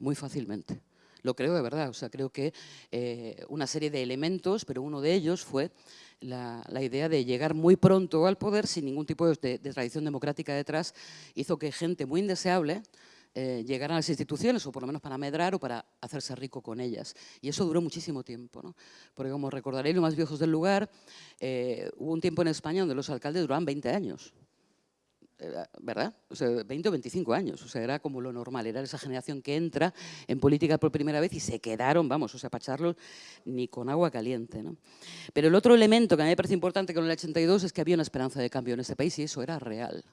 S4: muy fácilmente. Lo creo de verdad, o sea, creo que eh, una serie de elementos, pero uno de ellos fue la, idea de llegar muy pronto al poder sin ningún tipo de, tradición democrática detrás, hizo que gente muy indeseable eh, llegara a las instituciones, o por lo menos para medrar o para hacerse rico con ellas. Y eso duró muchísimo tiempo, ¿no? porque como recordaréis los más viejos del lugar, eh, hubo un tiempo en España donde los alcaldes duraban 20 años. ¿Verdad? O sea, 20 o 25 años, o sea, era como lo normal, era esa generación que entra en política por primera vez y se quedaron, vamos, o sea, para echarlos ni con agua caliente, ¿no? Pero el otro elemento que a mí me parece importante con el 82 es que había una esperanza de cambio en este país y eso era real.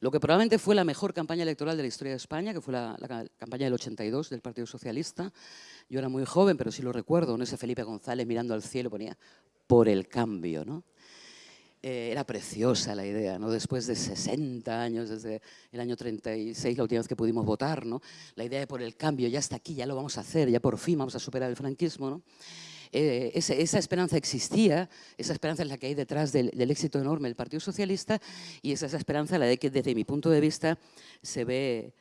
S4: Lo que probablemente fue la mejor campaña electoral de la historia de España, que fue la, campaña del 82 del Partido Socialista. Yo era muy joven, pero sí lo recuerdo, ¿no? ese Felipe González mirando al cielo ponía por el cambio, ¿no? Eh, era preciosa la idea, ¿no? después de 60 años, desde el año 36, la última vez que pudimos votar, ¿no? la idea de por el cambio, ya está aquí, ya lo vamos a hacer, ya por fin vamos a superar el franquismo. ¿no? Eh, esa, esperanza existía, esa esperanza es la que hay detrás del, éxito enorme del Partido Socialista y es esa esperanza la de que desde mi punto de vista se ve,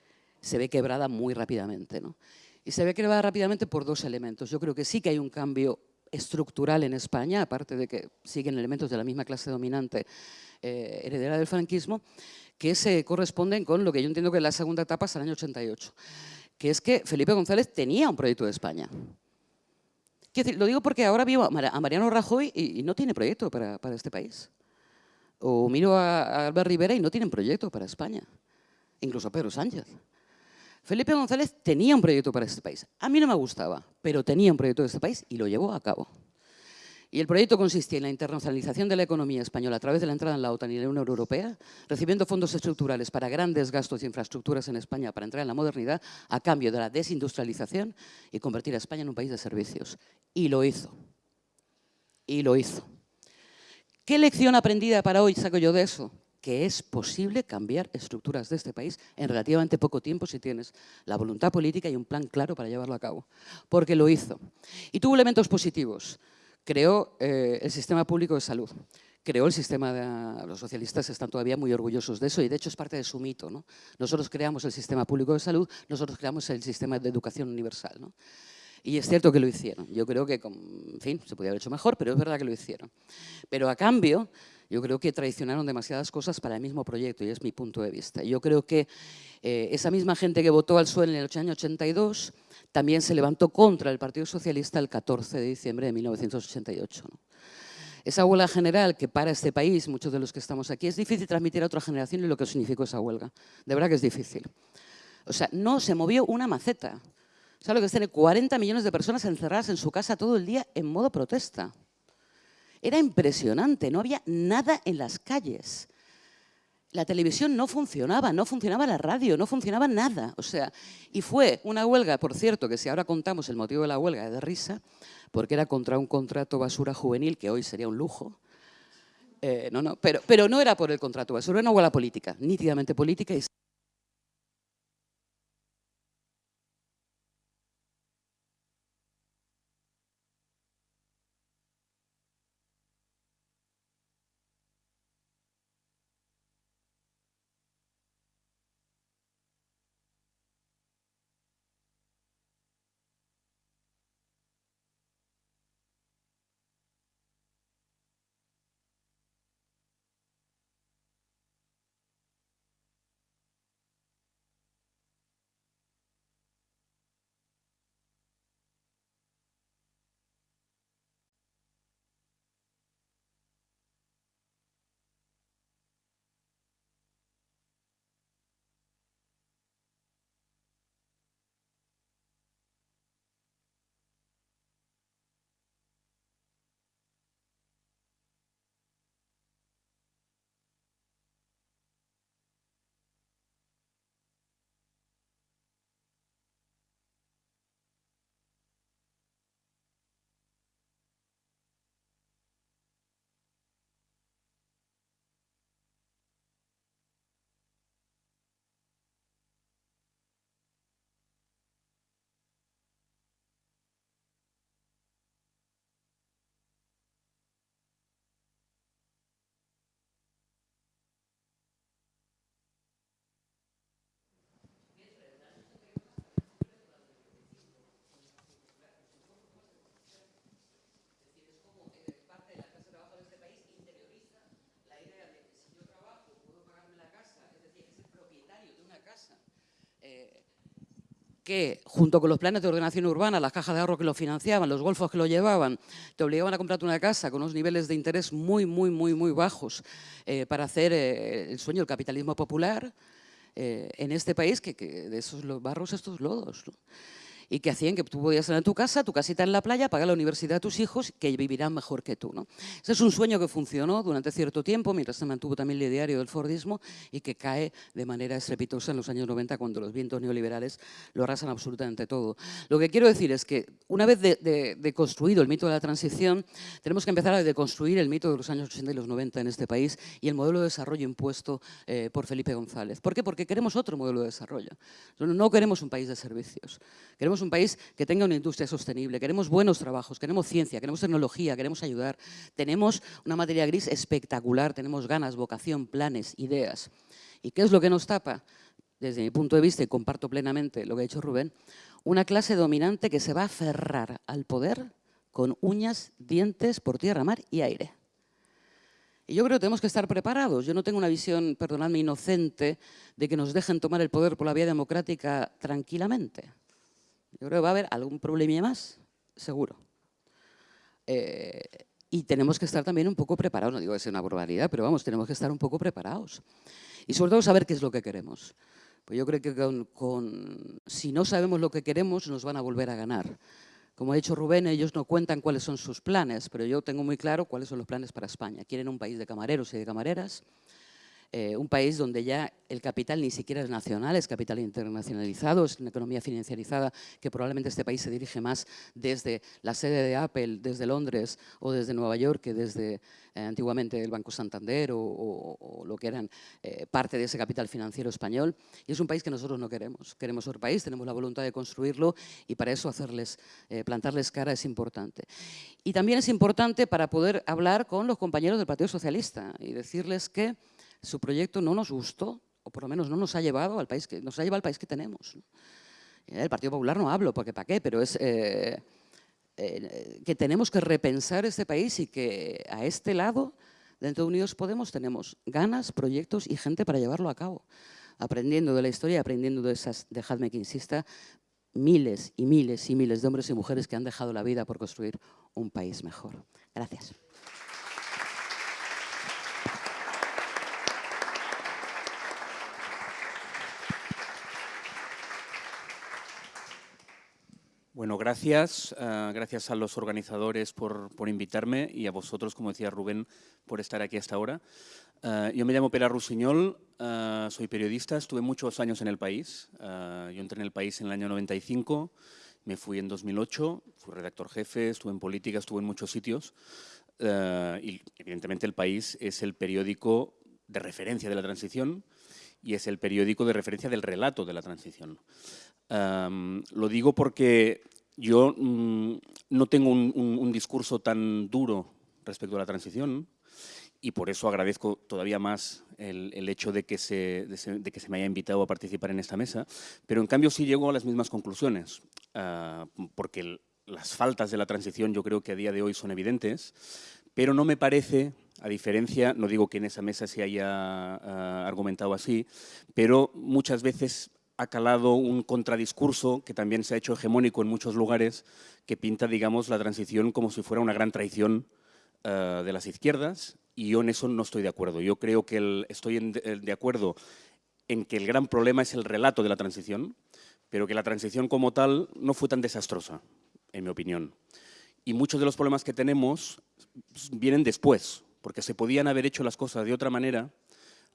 S4: se ve quebrada muy rápidamente. ¿no? Y se ve quebrada rápidamente por dos elementos. Yo creo que sí que hay un cambio estructural en España, aparte de que siguen elementos de la misma clase dominante eh, heredera del franquismo, que se corresponden con lo que yo entiendo que es la segunda etapa hasta el año 88, que es que Felipe González tenía un proyecto de España. lo digo porque ahora vivo a Mariano Rajoy y, no tiene proyecto para, este país. O miro a, a Albert Rivera y no tienen proyecto para España. Incluso Pedro Sánchez. Felipe González tenía un proyecto para este país. A mí no me gustaba, pero tenía un proyecto de este país y lo llevó a cabo. Y el proyecto consistía en la internacionalización de la economía española a través de la entrada en la OTAN y la Unión Europea, recibiendo fondos estructurales para grandes gastos de infraestructuras en España para entrar en la modernidad a cambio de la desindustrialización y convertir a España en un país de servicios. Y lo hizo. Y lo hizo. ¿Qué lección aprendida para hoy saco yo de eso? Que es posible cambiar estructuras de este país en relativamente poco tiempo si tienes la voluntad política y un plan claro para llevarlo a cabo. Porque lo hizo. Y tuvo elementos positivos creó eh, el sistema público de salud, creó el sistema de... Los socialistas están todavía muy orgullosos de eso y de hecho es parte de su mito. ¿no? Nosotros creamos el sistema público de salud, nosotros creamos el sistema de educación universal. ¿no? Y es cierto que lo hicieron. Yo creo que, en fin, se podía haber hecho mejor, pero es verdad que lo hicieron. Pero a cambio, yo creo que traicionaron demasiadas cosas para el mismo proyecto y es mi punto de vista. Yo creo que eh, esa misma gente que votó al PSOE en el año 82 también se levantó contra el Partido Socialista el 14 de diciembre de 1988. Esa huelga general que para este país, muchos de los que estamos aquí, es difícil transmitir a otra generación lo que significó esa huelga. De verdad que es difícil. O sea, no se movió una maceta. ¿Sabes lo que es tener 40 millones de personas encerradas en su casa todo el día en modo protesta? Era impresionante, no había nada en las calles la televisión no funcionaba, no funcionaba la radio, no funcionaba nada. O sea, y fue una huelga, por cierto, que si ahora contamos el motivo de la huelga es de risa, porque era contra un contrato basura juvenil, que hoy sería un lujo. Eh, no, no, pero, pero no era por el contrato basura, era una huelga política, nítidamente política. Y que junto con los planes de ordenación urbana, las cajas de ahorro que lo financiaban, los golfos que lo llevaban, te obligaban a comprarte una casa con unos niveles de interés muy, muy, muy, muy bajos eh, para hacer eh, el sueño del capitalismo popular eh, en este país, que, de esos barros, estos lodos y que hacían que tú podías en tu casa, tu casita en la playa, pagar la universidad a tus hijos, que vivirán mejor que tú. ¿no? Ese es un sueño que funcionó durante cierto tiempo, mientras se mantuvo también el ideario del Fordismo y que cae de manera estrepitosa en los años 90 cuando los vientos neoliberales lo arrasan absolutamente todo. Lo que quiero decir es que una vez de, construido el mito de la transición, tenemos que empezar a deconstruir el mito de los años 80 y los 90 en este país y el modelo de desarrollo impuesto eh, por Felipe González. ¿Por qué? Porque queremos otro modelo de desarrollo. No queremos un país de servicios. Queremos un país que tenga una industria sostenible, queremos buenos trabajos, queremos ciencia, queremos tecnología, queremos ayudar. Tenemos una materia gris espectacular, tenemos ganas, vocación, planes, ideas. ¿Y qué es lo que nos tapa? Desde mi punto de vista, y comparto plenamente lo que ha dicho Rubén, una clase dominante que se va a aferrar al poder con uñas, dientes, por tierra, mar y aire. Y yo creo que tenemos que estar preparados. Yo no tengo una visión, perdonadme, inocente de que nos dejen tomar el poder por la vía democrática tranquilamente. Yo creo que va a haber algún problema más, seguro. Eh, y tenemos que estar también un poco preparados, no digo que sea una barbaridad, pero vamos, tenemos que estar un poco preparados. Y sobre todo saber qué es lo que queremos. Pues yo creo que con, si no sabemos lo que queremos, nos van a volver a ganar. Como ha dicho Rubén, ellos no cuentan cuáles son sus planes, pero yo tengo muy claro cuáles son los planes para España. Quieren un país de camareros y de camareras, eh, un país donde ya el capital ni siquiera es nacional, es capital internacionalizado, es una economía financiarizada que probablemente este país se dirige más desde la sede de Apple, desde Londres o desde Nueva York que desde eh, antiguamente el Banco Santander o, lo que eran eh, parte de ese capital financiero español. Y es un país que nosotros no queremos. Queremos otro país, tenemos la voluntad de construirlo y para eso hacerles, plantarles cara es importante. Y también es importante para poder hablar con los compañeros del Partido Socialista y decirles que su proyecto no nos gustó, o por lo menos no nos ha llevado al país que, nos ha llevado al país que tenemos. Eh, el Partido Popular no hablo, porque para qué, pero es eh, eh, que tenemos que repensar este país y que a este lado, dentro de Unidos Podemos, tenemos ganas, proyectos y gente para llevarlo a cabo. Aprendiendo de la historia, aprendiendo de esas, dejadme que insista, miles y miles y miles de hombres y mujeres que han dejado la vida por construir un país mejor. Gracias.
S5: Bueno, gracias. Ah, gracias a los organizadores por, invitarme y a vosotros, como decía Rubén, por estar aquí hasta ahora. Ah, yo me llamo Pera Rusiñol, ah, soy periodista, estuve muchos años en el país. yo entré en el país en el año 95, me fui en 2008, fui redactor jefe, estuve en política, estuve en muchos sitios. y evidentemente el país es el periódico de referencia de la transición y es el periódico de referencia del relato de la transición lo digo porque yo mm, no tengo un, discurso tan duro respecto a la transición y por eso agradezco todavía más el, hecho de que, se, de, que se me haya invitado a participar en esta mesa, pero en cambio sí llego a las mismas conclusiones, ah, porque las faltas de la transición yo creo que a día de hoy son evidentes, pero no me parece, a diferencia, no digo que en esa mesa se haya ah, argumentado así, pero muchas veces ha calado un contradiscurso que también se ha hecho hegemónico en muchos lugares, que pinta, digamos, la transición como si fuera una gran traición eh, de las izquierdas, y yo en eso no estoy de acuerdo. Yo creo que estoy de acuerdo en que el gran problema es el relato de la transición, pero que la transición como tal no fue tan desastrosa, en mi opinión. Y muchos de los problemas que tenemos vienen después, porque se podían haber hecho las cosas de otra manera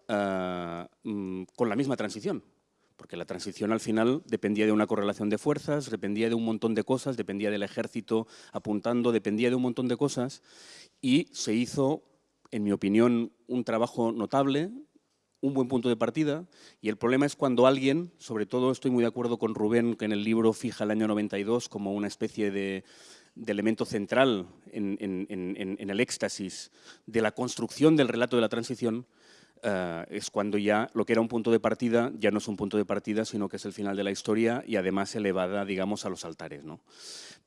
S5: eh, mm, con la misma transición porque la transición al final dependía de una correlación de fuerzas, dependía de un montón de cosas, dependía del ejército apuntando, dependía de un montón de cosas y se hizo, en mi opinión, un trabajo notable, un buen punto de partida y el problema es cuando alguien, sobre todo estoy muy de acuerdo con Rubén que en el libro fija el año 92 como una especie de, elemento central en el éxtasis de la construcción del relato de la transición, eh, es cuando ya lo que era un punto de partida ya no es un punto de partida, sino que es el final de la historia y además elevada, digamos, a los altares. ¿no?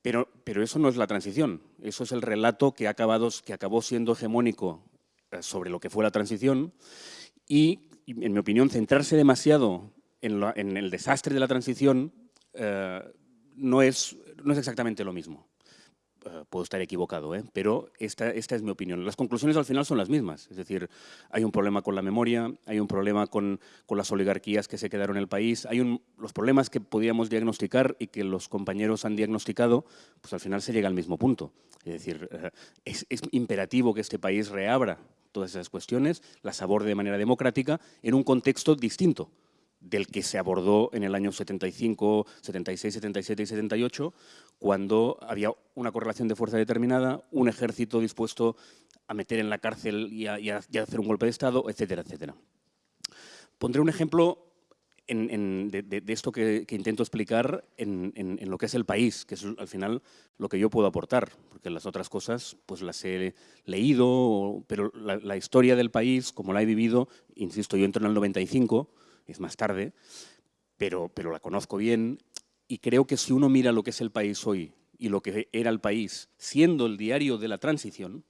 S5: Pero, pero eso no es la transición, eso es el relato que, ha que acabó siendo hegemónico eh, sobre lo que fue la transición y, en mi opinión, centrarse demasiado en, el desastre de la transición eh, no, es, no es exactamente lo mismo. Eh, puedo estar equivocado, ¿eh? pero esta, esta es mi opinión. Las conclusiones al final son las mismas, es decir, hay un problema con la memoria, hay un problema con, con las oligarquías que se quedaron en el país, hay un, los problemas que podíamos diagnosticar y que los compañeros han diagnosticado, pues al final se llega al mismo punto. Es decir, eh, es, es imperativo que este país reabra todas esas cuestiones, las aborde de manera democrática en un contexto distinto del que se abordó en el año 75, 76, 77 y 78, cuando había una correlación de fuerza determinada, un ejército dispuesto a meter en la cárcel y a, hacer un golpe de Estado, etcétera, etcétera. Pondré un ejemplo de, esto que, intento explicar en, lo que es el país, que es al final lo que yo puedo aportar, porque las otras cosas pues las he leído, pero la, la historia del país, como la he vivido, insisto, yo entro en el 95, es más tarde, pero, la conozco bien y creo que si uno mira lo que es el país hoy y lo que era el país, siendo el diario de la transición,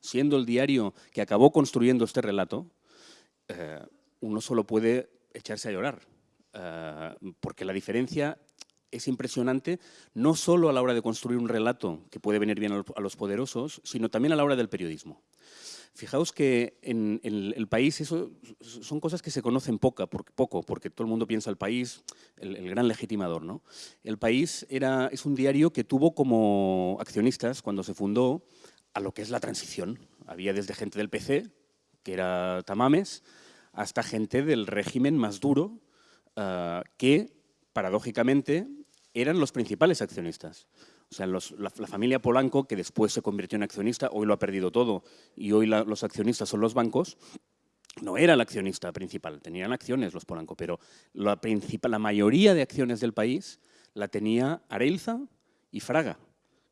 S5: siendo el diario que acabó construyendo este relato, eh, uno solo puede echarse a llorar, eh, porque la diferencia es impresionante, no solo a la hora de construir un relato que puede venir bien a los poderosos, sino también a la hora del periodismo. Fijaos que en, el país eso son cosas que se conocen poca, poco, porque todo el mundo piensa el país, el, gran legitimador. ¿no? El país era, es un diario que tuvo como accionistas, cuando se fundó, a lo que es la transición. Había desde gente del PC, que era Tamames, hasta gente del régimen más duro, ah, que, paradójicamente, eran los principales accionistas. O sea, la, familia Polanco, que después se convirtió en accionista, hoy lo ha perdido todo. Y hoy los accionistas son los bancos, no era el accionista principal, tenían acciones los Polanco, pero la, principal, la mayoría de acciones del país la tenía Areilza y Fraga,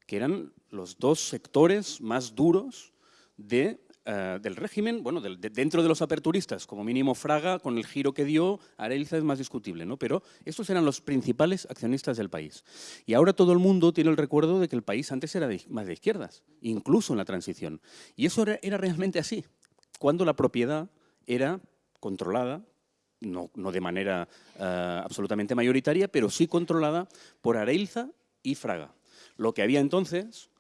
S5: que eran los dos sectores más duros de eh, del régimen, bueno, dentro de los aperturistas, como mínimo Fraga, con el giro que dio, Arelza es más discutible, ¿no? pero estos eran los principales accionistas del país. Y ahora todo el mundo tiene el recuerdo de que el país antes era más de izquierdas, incluso en la transición. Y eso era, realmente así, cuando la propiedad era controlada, no, de manera eh, absolutamente mayoritaria, pero sí controlada por Areilza y Fraga. Lo que había entonces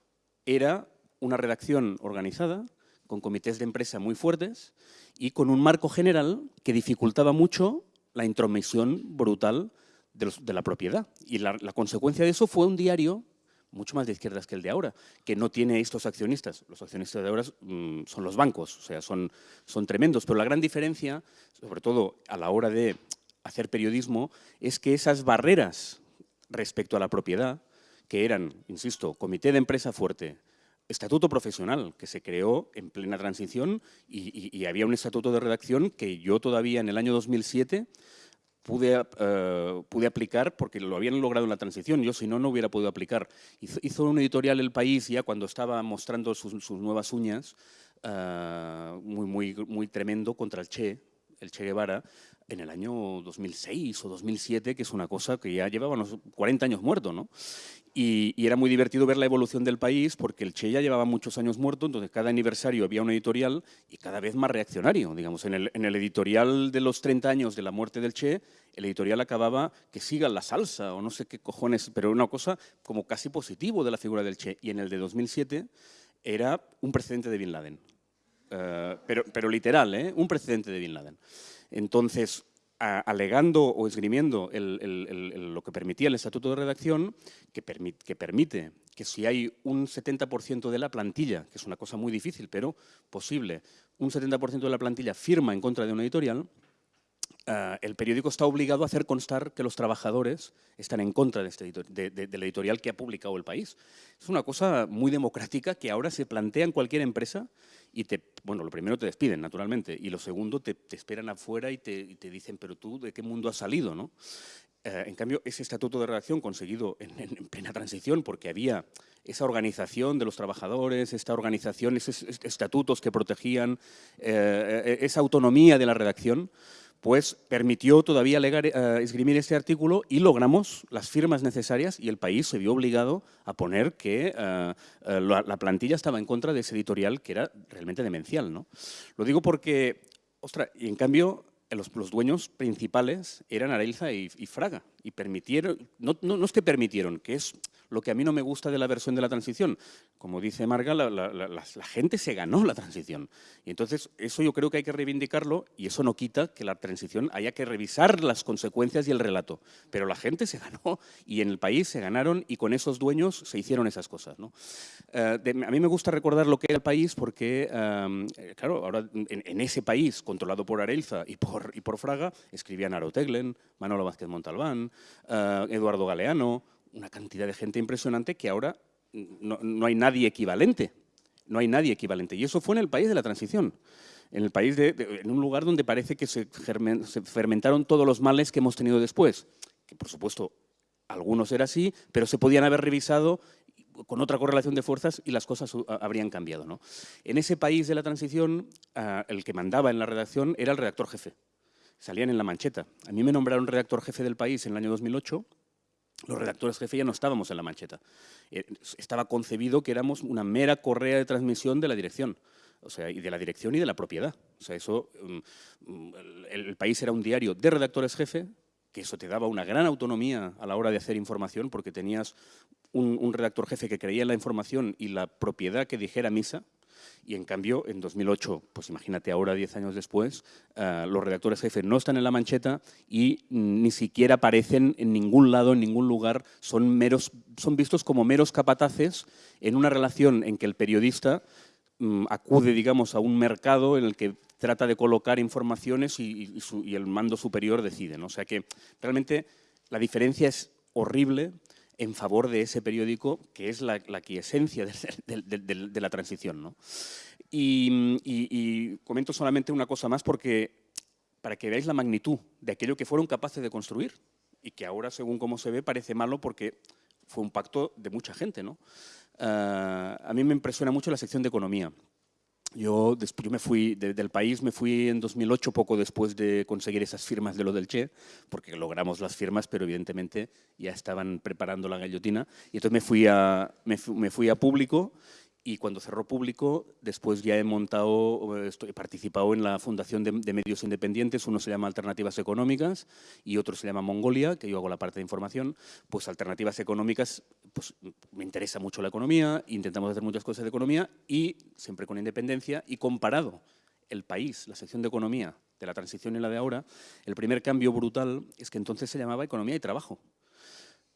S5: era una redacción organizada, con comités de empresa muy fuertes y con un marco general que dificultaba mucho la intromisión brutal de, la propiedad. Y la, consecuencia de eso fue un diario mucho más de izquierdas que el de ahora, que no tiene estos accionistas. Los accionistas de ahora mm, son los bancos, o sea, son, son tremendos. Pero la gran diferencia, sobre todo a la hora de hacer periodismo, es que esas barreras respecto a la propiedad, que eran, insisto, comité de empresa fuerte, estatuto profesional que se creó en plena transición y, había un estatuto de redacción que yo todavía en el año 2007 pude, eh, pude aplicar porque lo habían logrado en la transición, yo si no, no hubiera podido aplicar. Hizo, un editorial El País ya cuando estaba mostrando sus, nuevas uñas, eh, muy, muy, muy tremendo contra el Che, el Che Guevara, en el año 2006 o 2007, que es una cosa que ya llevaba unos 40 años muerto, ¿no? Y, era muy divertido ver la evolución del país porque el Che ya llevaba muchos años muerto, entonces cada aniversario había un editorial y cada vez más reaccionario. Digamos, en el, editorial de los 30 años de la muerte del Che, el editorial acababa que siga la salsa o no sé qué cojones, pero una cosa como casi positivo de la figura del Che. Y en el de 2007 era un precedente de Bin Laden. Eh, pero, pero literal, ¿eh? un precedente de Bin Laden. Entonces, alegando o esgrimiendo lo que permitía el Estatuto de Redacción, que, que permite que si hay un 70% de la plantilla, que es una cosa muy difícil, pero posible, un 70% de la plantilla firma en contra de una editorial, eh, el periódico está obligado a hacer constar que los trabajadores están en contra de, este de, la editorial que ha publicado el país. Es una cosa muy democrática que ahora se plantea en cualquier empresa y te, bueno, lo primero te despiden, naturalmente, y lo segundo te, esperan afuera y te, dicen, pero tú, ¿de qué mundo has salido? ¿no? Eh, en cambio, ese estatuto de redacción conseguido en, plena transición, porque había esa organización de los trabajadores, esta organización, esos estatutos que protegían eh, esa autonomía de la redacción, pues permitió todavía eh, esgrimir este artículo y logramos las firmas necesarias y el país se vio obligado a poner que eh, eh, la, plantilla estaba en contra de ese editorial que era realmente demencial. ¿no? Lo digo porque, ostras, y en cambio los, dueños principales eran Areilza y, Fraga y permitieron, no, no, no es que permitieron, que es lo que a mí no me gusta de la versión de la transición. Como dice Marga, la, gente se ganó la transición. Y entonces eso yo creo que hay que reivindicarlo y eso no quita que la transición haya que revisar las consecuencias y el relato. Pero la gente se ganó y en el país se ganaron y con esos dueños se hicieron esas cosas. ¿no? Eh, a mí me gusta recordar lo que era el país porque, eh, claro, ahora en, ese país controlado por Arelza y por, y por Fraga escribían Aro Teglen, Manolo Vázquez Montalbán, eh, Eduardo Galeano, una cantidad de gente impresionante que ahora no, hay nadie equivalente. No hay nadie equivalente. Y eso fue en el país de la transición. En el país de, en un lugar donde parece que se, fermentaron todos los males que hemos tenido después. Que por supuesto, algunos era así, pero se podían haber revisado con otra correlación de fuerzas y las cosas habrían cambiado. ¿no? En ese país de la transición, ah, el que mandaba en la redacción era el redactor jefe. Salían en la mancheta. A mí me nombraron redactor jefe del país en el año 2008 los redactores jefe ya no estábamos en la mancheta. Eh, estaba concebido que éramos una mera correa de transmisión de la dirección. O sea, y de la dirección y de la propiedad. O sea, eso, mm, mm, el, país era un diario de redactores jefe que eso te daba una gran autonomía a la hora de hacer información porque tenías un, un redactor jefe que creía en la información y la propiedad que dijera misa, y en cambio, en 2008, pues imagínate ahora, 10 años después, uh, los redactores jefes no están en la mancheta y ni siquiera aparecen en ningún lado, en ningún lugar, son, meros, son vistos como meros capataces en una relación en que el periodista um, acude, digamos, a un mercado en el que trata de colocar informaciones y el mando superior decide. ¿no? O sea que realmente la diferencia es horrible en favor de ese periódico que es la, la quiesencia de, de, de, de, la transición. ¿no? Y, y, y, comento solamente una cosa más porque para que veáis la magnitud de aquello que fueron capaces de construir y que ahora, según cómo se ve, parece malo porque fue un pacto de mucha gente. ¿no? Uh, a mí me impresiona mucho la sección de economía. Yo, yo me fui de, del país, me fui en 2008, poco después de conseguir esas firmas de lo del Che, porque logramos las firmas, pero evidentemente ya estaban preparando la gallotina. Y entonces me fui a, me, me fui a público y cuando cerró público, después ya he montado, estoy, he participado en la fundación de, de, medios independientes, uno se llama Alternativas Económicas y otro se llama Mongolia, que yo hago la parte de información, pues Alternativas Económicas, pues me interesa mucho la economía, intentamos hacer muchas cosas de economía y siempre con independencia y comparado el país, la sección de economía de la transición y la de ahora, el primer cambio brutal es que entonces se llamaba economía y trabajo.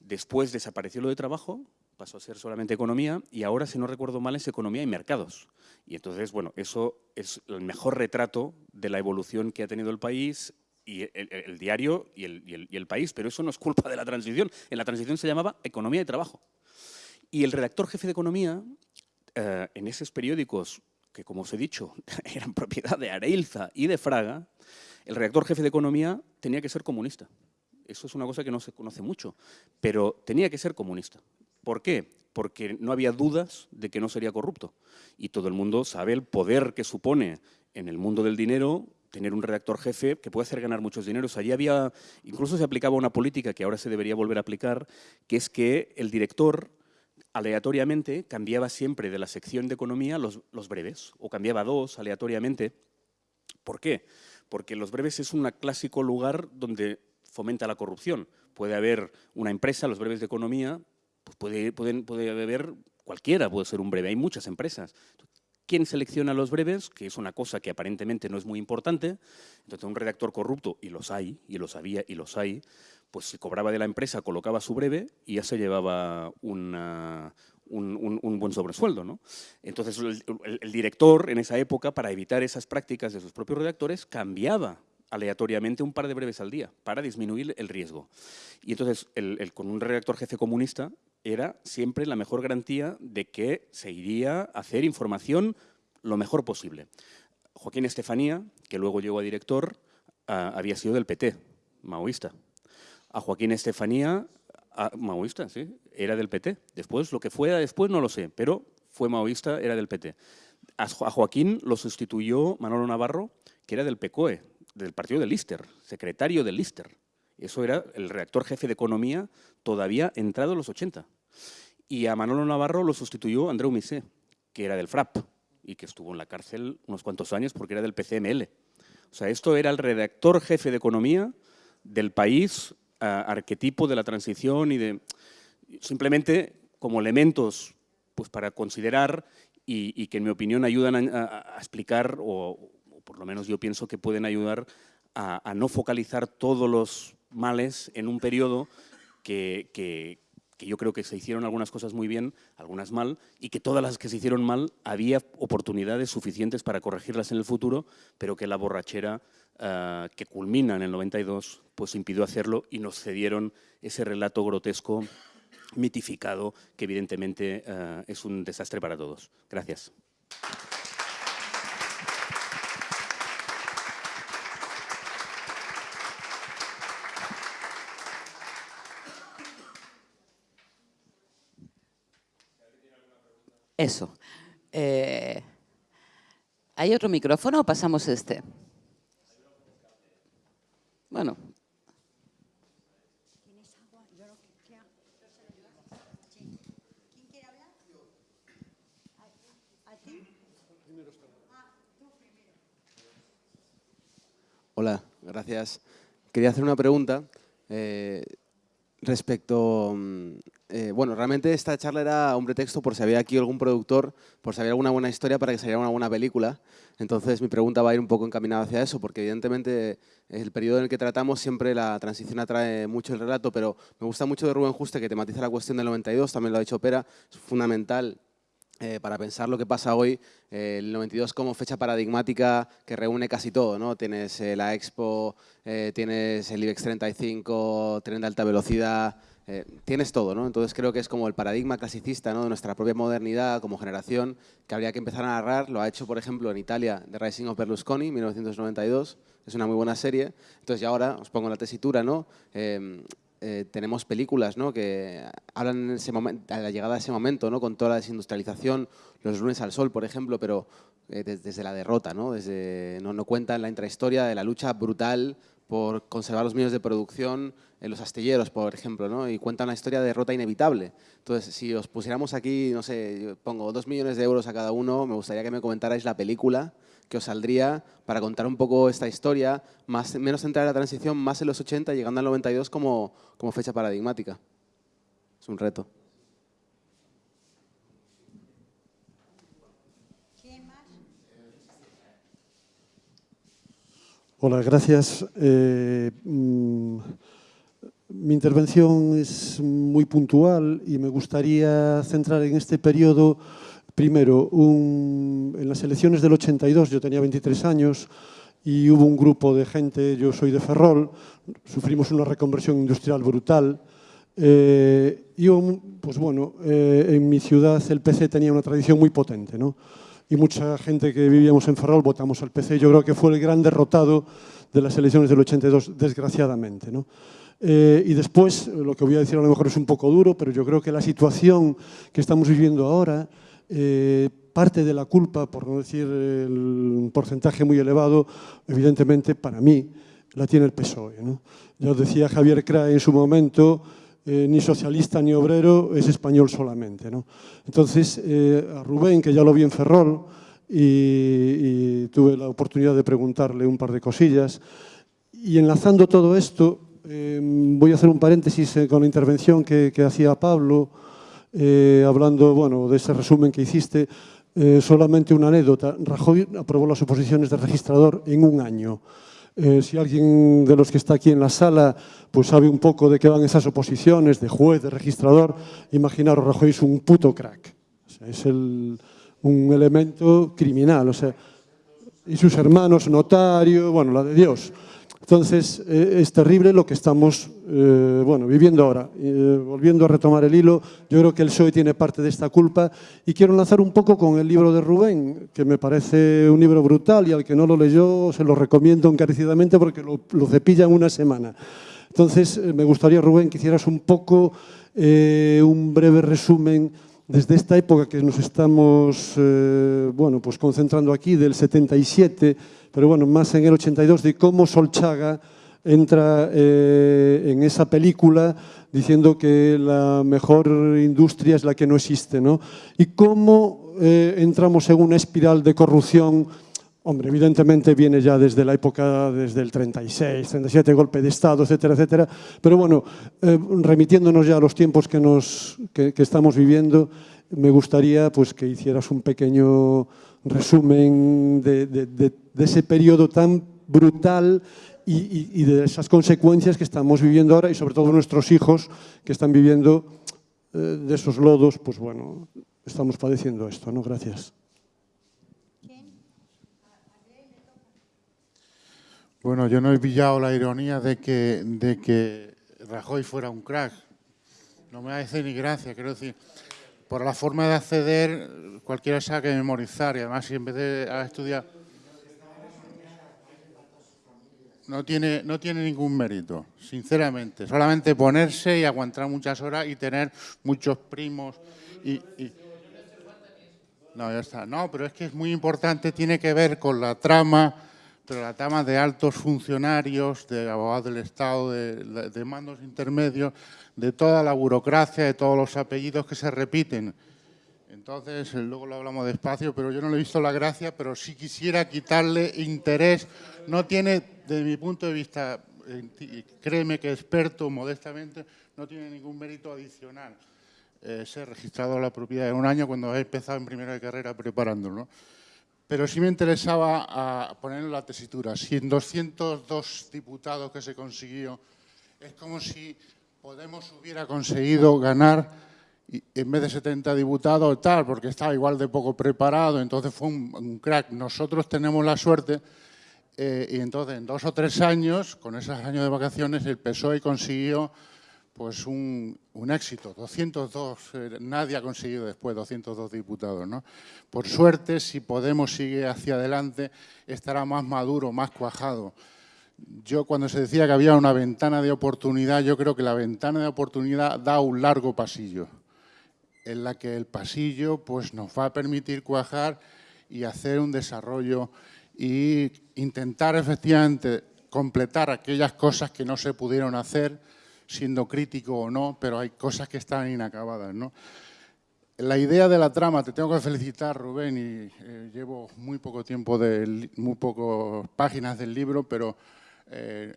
S5: Después desapareció lo de trabajo, pasó a ser solamente economía y ahora, si no recuerdo mal, es economía y mercados. Y entonces, bueno, eso es el mejor retrato de la evolución que ha tenido el país y el, el, el diario y el, y, y el, país, pero eso no es culpa de la transición. En la transición se llamaba economía y trabajo. Y el redactor jefe de economía, eh, en esos periódicos que, como os he dicho, *laughs* eran propiedad de Areilza y de Fraga, el redactor jefe de economía tenía que ser comunista. Eso es una cosa que no se conoce mucho, pero tenía que ser comunista. ¿Por qué? Porque no había dudas de que no sería corrupto. Y todo el mundo sabe el poder que supone en el mundo del dinero tener un redactor jefe que puede hacer ganar muchos dineros. Allí había, incluso se aplicaba una política que ahora se debería volver a aplicar, que es que el director aleatoriamente cambiaba siempre de la sección de economía los, los breves, o cambiaba dos aleatoriamente. ¿Por qué? Porque los breves es un clásico lugar donde fomenta la corrupción. Puede haber una empresa, los breves de economía, pues puede, pueden, puede cualquiera, puede ser un breve, hay muchas empresas. ¿Quién selecciona los breves? Que es una cosa que aparentemente no es muy importante. Entonces, un redactor corrupto, y los hay, y los había, y los hay, pues se cobraba de la empresa, colocaba su breve y ya se llevaba un, buen sobresueldo. Entonces, el, director en esa época, para evitar esas prácticas de sus propios redactores, cambiaba aleatoriamente un par de breves al día para disminuir el riesgo. Y entonces, con un redactor jefe comunista era siempre la mejor garantía de que se iría a hacer información lo mejor posible. Joaquín Estefanía, que luego llegó a director, uh, había sido del PT, maoísta. A Joaquín Estefanía, uh, maoísta, sí, era del PT. Después, lo que fuera después no lo sé, pero fue maoísta, era del PT. A, a Joaquín lo sustituyó Manolo Navarro, que era del PCOE, del partido de Lister, secretario de Lister. Eso era el redactor jefe de economía todavía entrado en los 80. Y a Manolo Navarro lo sustituyó Andreu Misé, que era del FRAP y que estuvo en la cárcel unos cuantos años porque era del PCML. O sea, esto era el redactor jefe de economía del país, arquetipo de la transición y de... Simplemente como elementos pues, para considerar y, que en mi opinión ayudan a explicar o, por lo menos yo pienso que pueden ayudar a, a no focalizar todos los males en un periodo que, que, yo creo que se hicieron algunas cosas muy bien, algunas mal, y que todas las que se hicieron mal había oportunidades suficientes para corregirlas en el futuro, pero que la borrachera uh, que culmina en el 92 pues impidió hacerlo y nos cedieron ese relato grotesco mitificado que evidentemente uh, es un desastre para todos. Gracias.
S4: Eso. Eh, ¿Hay otro micrófono o pasamos este? Bueno.
S6: Hola, gracias. Quería hacer una pregunta Eh, respecto, mm, eh, bueno, realmente esta charla era un pretexto por si había aquí algún productor, por si había alguna buena historia para que saliera una buena película. Entonces mi pregunta va a ir un poco encaminada hacia eso, porque evidentemente el periodo en el que tratamos siempre la transición atrae mucho el relato, pero me gusta mucho de Rubén Juste que tematiza la cuestión del 92, también lo ha dicho Pera, es fundamental eh, para pensar lo que pasa hoy, eh, el 92 como fecha paradigmática que reúne casi todo, ¿no? Tienes eh, la Expo, tienes el IBEX 35, tren de alta velocidad, tienes todo, ¿no? Entonces creo que es como el paradigma clasicista ¿no? de nuestra propia modernidad como generación que habría que empezar a narrar. Lo ha hecho, por ejemplo, en Italia, The Rising of Berlusconi, 1992. Es una muy buena serie. Entonces, ya ahora os pongo la tesitura, ¿no? Eh, tenemos películas ¿no? que hablan en ese momento, a la llegada de ese momento, ¿no? con toda la desindustrialización, los lunes al sol, por ejemplo, pero eh, desde, la derrota, ¿no? Desde, no, no cuentan la intrahistoria de la lucha brutal por conservar los medios de producción en los astilleros, por ejemplo, ¿no? y cuentan una historia de derrota inevitable. Entonces, si os pusiéramos aquí, no sé, pongo dos millones de euros a cada uno, me gustaría que me comentarais la película que os saldría para contar un poco esta historia, más, menos centrada en la transición, más en los 80, llegando al 92 como, como fecha paradigmática. Es un reto.
S7: Hola, gracias. Eh, mm, mi intervención es muy puntual y me gustaría centrar en este periodo Primero, en las elecciones del 82 yo tenía 23 años y hubo un grupo de gente, yo soy de Ferrol, sufrimos una reconversión industrial brutal. Eh, y pues bueno, eh, en mi ciudad el PC tenía una tradición muy potente, ¿no? Y mucha gente que vivíamos en Ferrol votamos al PC. Yo creo que fue el gran derrotado de las elecciones del 82, desgraciadamente, ¿no? Eh, y después, lo que voy a decir a lo mejor es un poco duro, pero yo creo que la situación que estamos viviendo ahora eh, parte de la culpa, por no decir el porcentaje muy elevado, evidentemente para mí la tiene el PSOE. Ya os decía Javier Crae en su momento, eh, ni socialista ni obrero, es español solamente. Entonces, eh, a Rubén, que ya lo vi en Ferrol, y, tuve la oportunidad de preguntarle un par de cosillas, y enlazando todo esto, voy a hacer un paréntesis con la intervención que, que hacía Pablo, eh, hablando bueno, de ese resumen que hiciste, eh, solamente una anécdota. Rajoy aprobó las oposiciones de registrador en un año. Eh, si alguien de los que está aquí en la sala pues sabe un poco de qué van esas oposiciones, de juez, de registrador, imaginaros, Rajoy es un puto crack. es el, un elemento criminal. O sea, y sus hermanos, notario, bueno, la de Dios. Entonces, eh, es terrible lo que estamos eh, bueno, viviendo ahora. Eh, volviendo a retomar el hilo, yo creo que el PSOE tiene parte de esta culpa y quiero lanzar un poco con el libro de Rubén, que me parece un libro brutal y al que no lo leyó se lo recomiendo encarecidamente porque lo, lo cepilla en una semana. Entonces, me gustaría, Rubén, que hicieras un poco un breve resumen desde esta época que nos estamos bueno, pues concentrando aquí, del 77, pero bueno, más en el 82, de cómo Solchaga entra eh, en esa película diciendo que la mejor industria es la que no existe, ¿no? Y cómo eh, entramos en una espiral de corrupción Hombre, evidentemente viene ya desde la época, desde el 36, 37, golpe de Estado, etcétera, etcétera. Pero bueno, eh, remitiéndonos ya a los tiempos que, nos, que, que estamos viviendo, me gustaría pues, que hicieras un pequeño resumen de, ese periodo tan brutal y, de esas consecuencias que estamos viviendo ahora y sobre todo nuestros hijos que están viviendo eh, de esos lodos, pues bueno, estamos padeciendo esto, ¿no? Gracias.
S8: Bueno, yo no he pillado la ironía de que, de que Rajoy fuera un crack. No me hace ni gracia, quiero decir por la forma de acceder, cualquiera sabe que memorizar y además si en vez de estudiar... No tiene, no tiene ningún mérito, sinceramente. Solamente ponerse y aguantar muchas horas y tener muchos primos y, No, ya está. No, pero es que es muy importante, tiene que ver con la trama, pero la trama de altos funcionarios, de abogados del Estado, de mandos intermedios, de toda la burocracia, de todos los apellidos que se repiten. Entonces, eh, luego lo hablamos despacio, pero yo no le he visto la gracia, pero sí quisiera quitarle interés. No tiene, desde mi punto de vista, créeme que experto, modestamente, no tiene ningún mérito adicional eh, ser registrado en la propiedad en un año cuando he empezado en primera carrera preparándolo. Pero sí me interesaba a poner en la tesitura. Si en 202 diputados que se consiguió, es como si Podemos hubiera conseguido ganar y- en vez de 70 diputados tal, porque estaba igual de poco preparado, entonces fue un, crack. Nosotros tenemos la suerte eh, y entonces en dos o tres años, con esos años de vacaciones, el PSOE consiguió pues un, un éxito, 202, eh, nadie ha conseguido después 202 diputados. ¿no? Por suerte, si Podemos sigue hacia adelante, estará más maduro, más cuajado. Yo cuando se decía que había una ventana de oportunidad, yo creo que la ventana de oportunidad da un largo pasillo, en la que el pasillo pues, nos va a permitir cuajar y hacer un desarrollo y intentar efectivamente completar aquellas cosas que no se pudieron hacer, siendo crítico o no, pero hay cosas que están inacabadas. ¿no? La idea de la trama, te tengo que felicitar, Rubén, y eh, llevo muy poco tiempo, del, muy pocas páginas del libro, pero eh,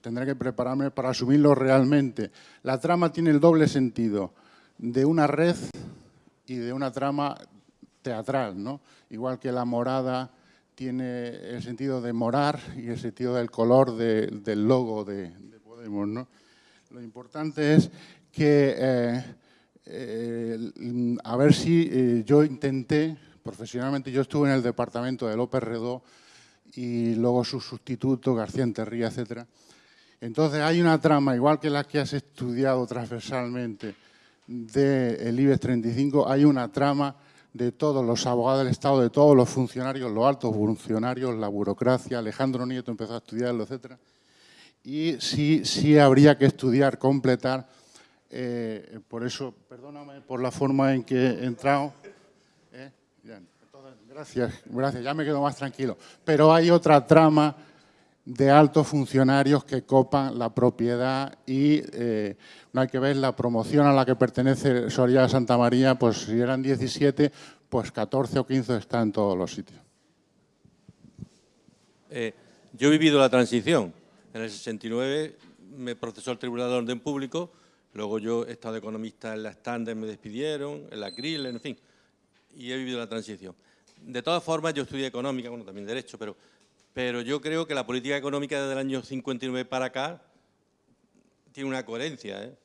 S8: tendré que prepararme para asumirlo realmente. La trama tiene el doble sentido de una red y de una trama teatral, ¿no? Igual que la morada tiene el sentido de morar y el sentido del color de- del logo de, de Podemos, ¿no? Lo importante es que, eh, eh, a ver si eh, yo intenté, profesionalmente, yo estuve en el departamento de López Redó y luego su sustituto, García Enterría, etcétera. Entonces hay una trama, igual que la que has estudiado transversalmente del IBEX 35, hay una trama de todos los abogados del Estado, de todos los funcionarios, los altos funcionarios, la burocracia, Alejandro Nieto empezó a estudiarlo, etcétera. Y sí, sí habría que estudiar, completar, eh, por eso, perdóname por la forma en que he entrado, ¿eh? Entonces, gracias, gracias, ya me quedo más tranquilo. Pero hay otra trama de altos funcionarios que copan la propiedad y eh, no hay que ver la promoción a la que pertenece Soria Santa María, pues si eran 17, pues 14 o 15 están en todos los sitios.
S9: Eh, yo he vivido la transición. En el 69 me procesó el Tribunal de Orden Público, luego yo he estado de economista en la Standard, me despidieron, en la Krill, en fin, y he vivido la transición. De todas formas, yo estudié económica, bueno, también derecho, pero, pero yo creo que la política económica desde el año 59 para acá tiene una coherencia, ¿eh?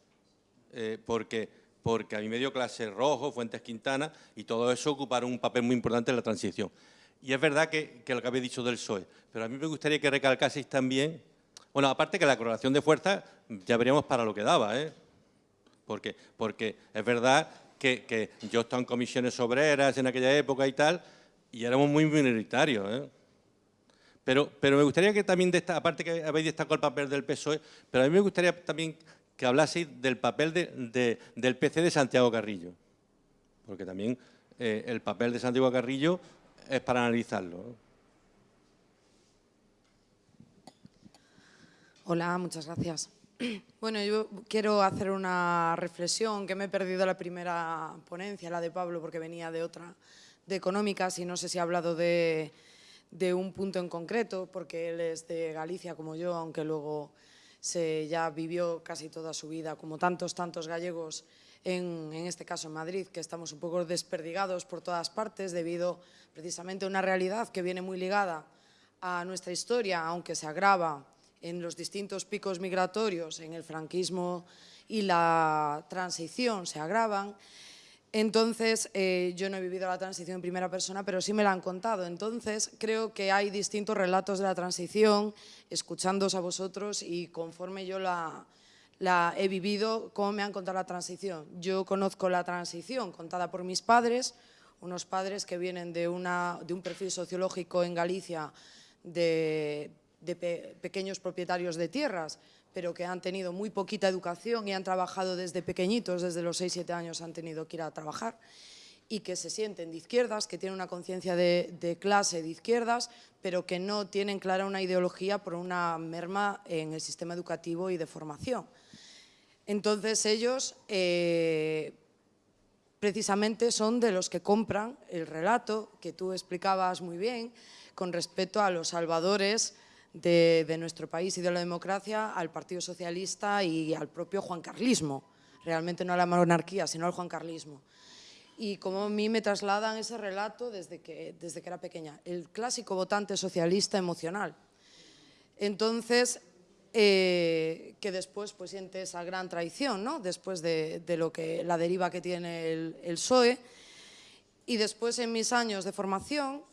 S9: Eh, porque, porque a mí me dio clase Rojo, Fuentes Quintana, y todo eso ocuparon un papel muy importante en la transición. Y es verdad que, lo que habéis dicho del PSOE, pero a mí me gustaría que recalcaseis también, bueno, aparte que la correlación de fuerzas ya veríamos para lo que daba, ¿eh? Porque, porque es verdad que, que yo estaba en comisiones obreras en aquella época y tal, y éramos muy minoritarios, ¿eh? Pero, pero me gustaría que también, aparte que habéis destacado el papel del PSOE, pero a mí me gustaría también que hablaseis del papel de- de- del PC de Santiago Carrillo, porque también eh, el papel de Santiago Carrillo es para analizarlo.
S10: Hola, muchas gracias. *clears throat* Bueno, yo quiero hacer una reflexión que me he perdido la primera ponencia, la de Pablo, porque venía de otra, de económicas, y no sé si ha hablado de, de un punto en concreto, porque él es de Galicia como yo, aunque luego se ya vivió casi toda su vida, como tantos, tantos gallegos, en, en este caso en Madrid, que estamos un poco desperdigados por todas partes debido precisamente a una realidad que viene muy ligada a nuestra historia, aunque se agrava en los distintos picos migratorios, en el franquismo y la transición se agravan. Entonces, eh, yo no he vivido la transición en primera persona, pero sí me la han contado. Entonces, creo que hay distintos relatos de la transición, escuchándoos a vosotros y conforme yo la, he vivido, cómo me han contado la transición. Yo conozco la transición contada por mis padres, unos padres que vienen de, un perfil sociológico en Galicia de, de pe- pequeños propietarios de tierras, pero que han tenido muy poquita educación y han trabajado desde pequeñitos, desde los 6-7 años han tenido que ir a trabajar y que se sienten de izquierdas, que tienen una conciencia de, clase de izquierdas, pero que no tienen clara una ideología por una merma en el sistema educativo y de formación. Entonces ellos eh, precisamente son de los que compran el relato que tú explicabas muy bien con respecto a los salvadores de, nuestro país y de la democracia al Partido Socialista y al propio Juan Carlismo, realmente no a la monarquía, sino al Juan Carlismo y como a mí me trasladan ese relato desde que, desde que era pequeña, el clásico votante socialista emocional. Entonces, eh, que después pues, siente esa gran traición, ¿no? después de, de, lo que, la deriva que tiene el, el PSOE. Y después, en mis años de formación,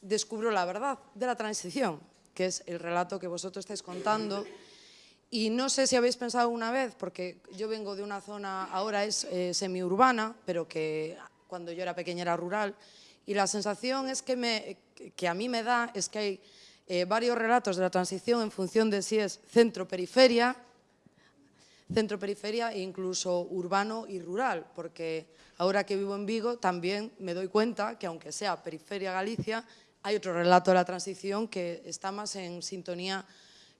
S10: descubro la verdad de la transición, que es el relato que vosotros estáis contando. Y no sé si habéis pensado una vez, porque yo vengo de una zona, ahora es eh, semiurbana, pero que cuando yo era pequeña era rural, y la sensación es que, me, que a mí me da es que hay eh, varios relatos de la transición en función de si es centro-periferia, centro-periferia e incluso urbano y rural, porque ahora que vivo en Vigo también me doy cuenta que aunque sea periferia Galicia, hay otro relato de la transición que está más en sintonía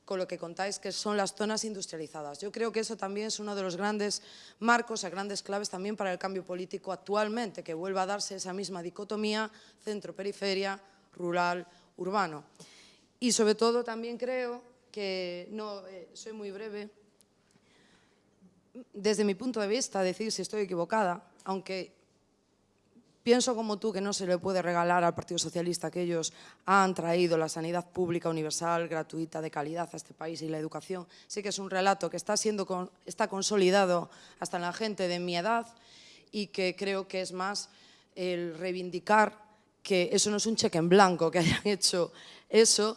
S10: con lo que contáis, que son las zonas industrializadas. Yo creo que eso también es uno de los grandes marcos, a grandes claves también para el cambio político actualmente, que vuelva a darse esa misma dicotomía centro-periferia, rural, urbano. Y sobre todo también creo que, no, eh, soy muy breve, desde mi punto de vista, decir si estoy equivocada, aunque Pienso como tú que no se le puede regalar al Partido Socialista que ellos han traído la sanidad pública universal, gratuita, de calidad a este país y la educación. Sí que es un relato que está, siendo, está consolidado hasta en la gente de mi edad y que creo que es más el reivindicar que eso no es un cheque en blanco, que hayan *laughs* hecho eso.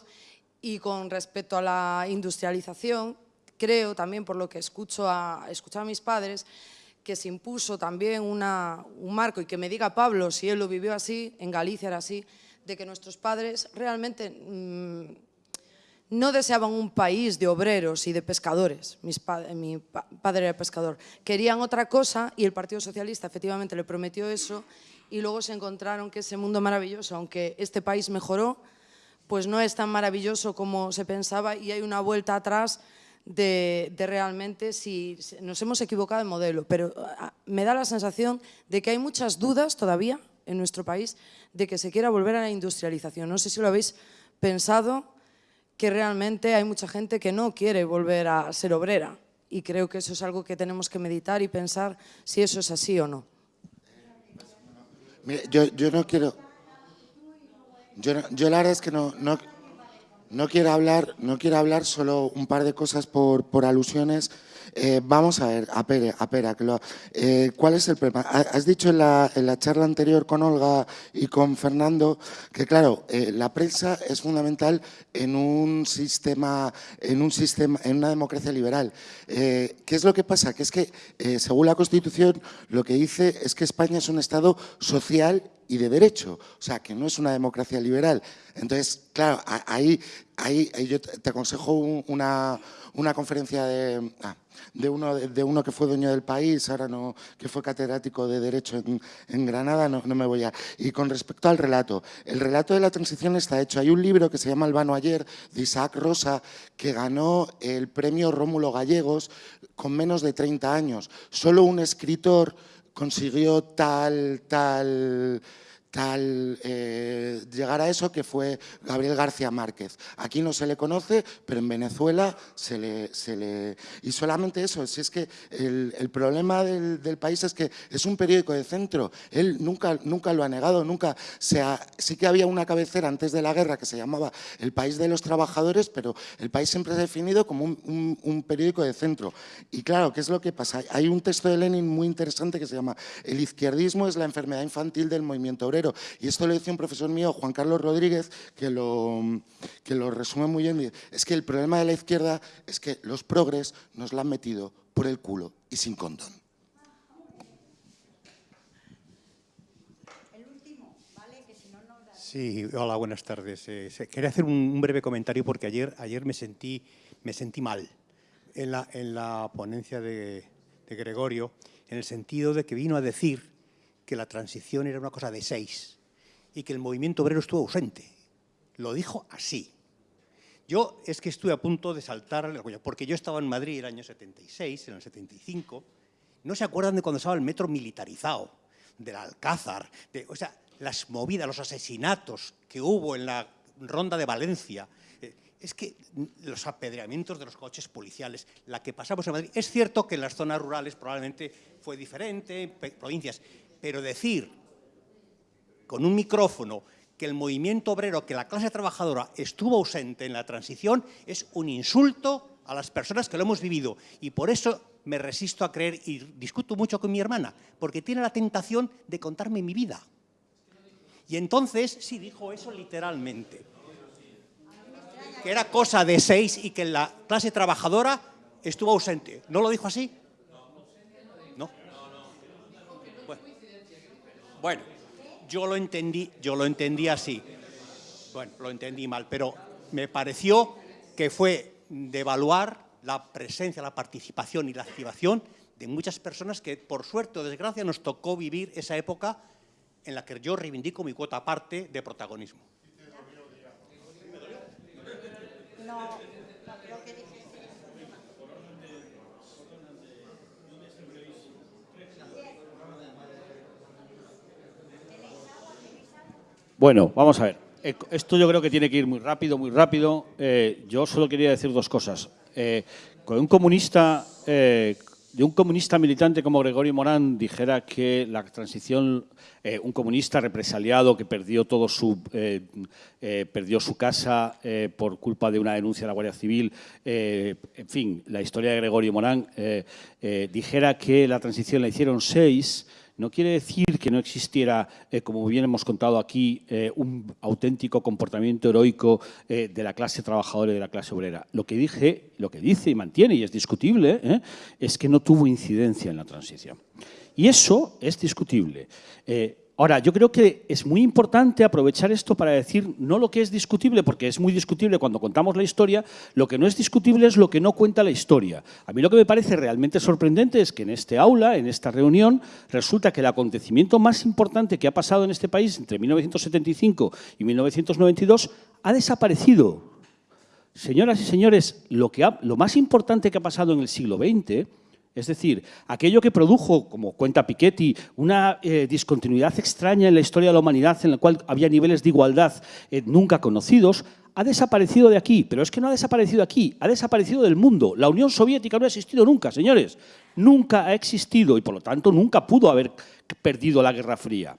S10: Y con respecto a la industrialización, creo también por lo que escucho a, escucho a mis padres, que se impuso también una, un marco y que me diga Pablo si él lo vivió así, en Galicia era así, de que nuestros padres realmente mmm, no deseaban un país de obreros y de pescadores, Mis pa mi pa padre era pescador, querían otra cosa y el Partido Socialista efectivamente le prometió eso y luego se encontraron que ese mundo maravilloso, aunque este país mejoró, pues no es tan maravilloso como se pensaba y hay una vuelta atrás de, de, realmente si nos hemos equivocado en modelo, pero ah, me da la sensación de que hay muchas dudas todavía en nuestro país de que se quiera volver a la industrialización. No sé si lo habéis pensado, que realmente hay mucha gente que no quiere volver a ser obrera y creo que eso es algo que tenemos que meditar y pensar si eso es así o no.
S11: Yo, yo no quiero... Yo, la verdad es que no no quiero hablar, no quiero hablar solo un par de cosas por, alusiones. Eh, vamos a ver, a Pere, a Pere, lo, eh, ¿cuál es el problema? Has dicho en la, en la, charla anterior con Olga y con Fernando que, claro, eh, la prensa es fundamental en un sistema, en un sistema, en una democracia liberal. ¿Qué es lo que pasa? Que es que, según la Constitución, lo que dice es que España es un Estado social y de derecho, o sea, que no es una democracia liberal. Entonces, claro, ahí, ahí, ahí yo te aconsejo una, una conferencia de, ah, de, uno, de uno que fue dueño del país, ahora no, que fue catedrático de Derecho en, en Granada, no, no, me voy a... Y con respecto al relato, el relato de la transición está hecho. Hay un libro que se llama Albano ayer, de Isaac Rosa, que ganó el premio Rómulo Gallegos con menos de 30 años. Solo un escritor consiguió tal, tal tal eh, llegar a eso que fue Gabriel García Márquez. Aquí no se le conoce, pero en Venezuela se le... Se le y solamente eso, si es que el, el problema del, del, país es que es un periódico de centro. Él nunca, nunca lo ha negado, nunca... Se ha, sí que había una cabecera antes de la guerra que se llamaba El País de los Trabajadores, pero el país siempre es definido como un, un, un periódico de centro. Y claro, ¿qué es lo que pasa? Hay un texto de Lenin muy interesante que se llama El izquierdismo es la enfermedad infantil del movimiento obrero y esto lo decía un profesor mío, Juan Carlos Rodríguez, que lo, que lo resume muy bien. Es que el problema de la izquierda es que los progres nos la han metido por el culo y sin condón.
S12: Sí, hola, buenas tardes. Eh, quería hacer un, un, breve comentario porque ayer, ayer me, sentí, me sentí mal en la, en la ponencia de, de Gregorio, en el sentido de que vino a decir que la transición era una cosa de seis y que el movimiento obrero estuvo ausente. Lo dijo así. Yo es que estuve a punto de saltar porque yo estaba en Madrid el año 76, en el 75. ¿No se acuerdan de cuando estaba el metro militarizado? Del Alcázar, de, o sea, las movidas, los asesinatos que hubo en la ronda de Valencia. Eh, es que los apedreamientos de los coches policiales, la que pasamos en Madrid, es cierto que en las zonas rurales probablemente fue diferente, en provincias, pero decir con un micrófono que el movimiento obrero, que la clase trabajadora estuvo ausente en la transición, es un insulto a las personas que lo hemos vivido. Y por eso me resisto a creer y discuto mucho con mi hermana, porque tiene la tentación de contarme mi vida. Y entonces, sí, dijo eso literalmente, que era cosa de seis y que la clase trabajadora estuvo ausente. ¿No lo dijo así? No. Bueno, bueno yo lo entendí, yo lo entendí así. Bueno, lo entendí mal, pero me pareció que fue devaluar la presencia, la participación y la activación de muchas personas que, por suerte o desgracia, nos tocó vivir esa época en la que yo reivindico mi cuota aparte de protagonismo.
S2: Bueno, vamos a ver. Eh, esto yo creo que tiene que ir muy rápido, muy rápido. Eh, yo solo quería decir dos cosas. Eh, con un comunista, de un comunista militante como Gregorio Morán dijera que la transición, un comunista represaliado que perdió todo su, perdió su casa por culpa de una denuncia de la Guardia Civil, en fin, la historia de Gregorio Morán, dijera que la transición la hicieron seis, no quiere decir que no existiera, eh, como bien hemos contado aquí, eh, un auténtico comportamiento heroico eh, de la clase trabajadora y de la clase obrera. Lo que dije, lo que dice y mantiene, y es discutible, es que no tuvo incidencia en la transición. Y eso es discutible. Ahora, yo creo que es muy importante aprovechar esto para decir no lo que es discutible, porque es muy discutible cuando contamos la historia, lo que no es discutible es lo que no cuenta la historia. A mí lo que me parece realmente sorprendente es que en este aula, en esta reunión, resulta que el acontecimiento más importante que ha pasado en este país entre 1975 y 1992 ha desaparecido. Señoras y señores, lo, que lo más importante que ha pasado en el siglo XX es decir, aquello que produjo, como cuenta Piketty, una eh, discontinuidad extraña en la historia de la humanidad en la cual había niveles de igualdad eh, nunca conocidos, ha desaparecido de aquí. Pero es que no ha desaparecido aquí, ha desaparecido del mundo. La Unión Soviética no ha existido nunca, señores. Nunca ha existido y, por lo tanto, nunca pudo haber perdido la Guerra Fría.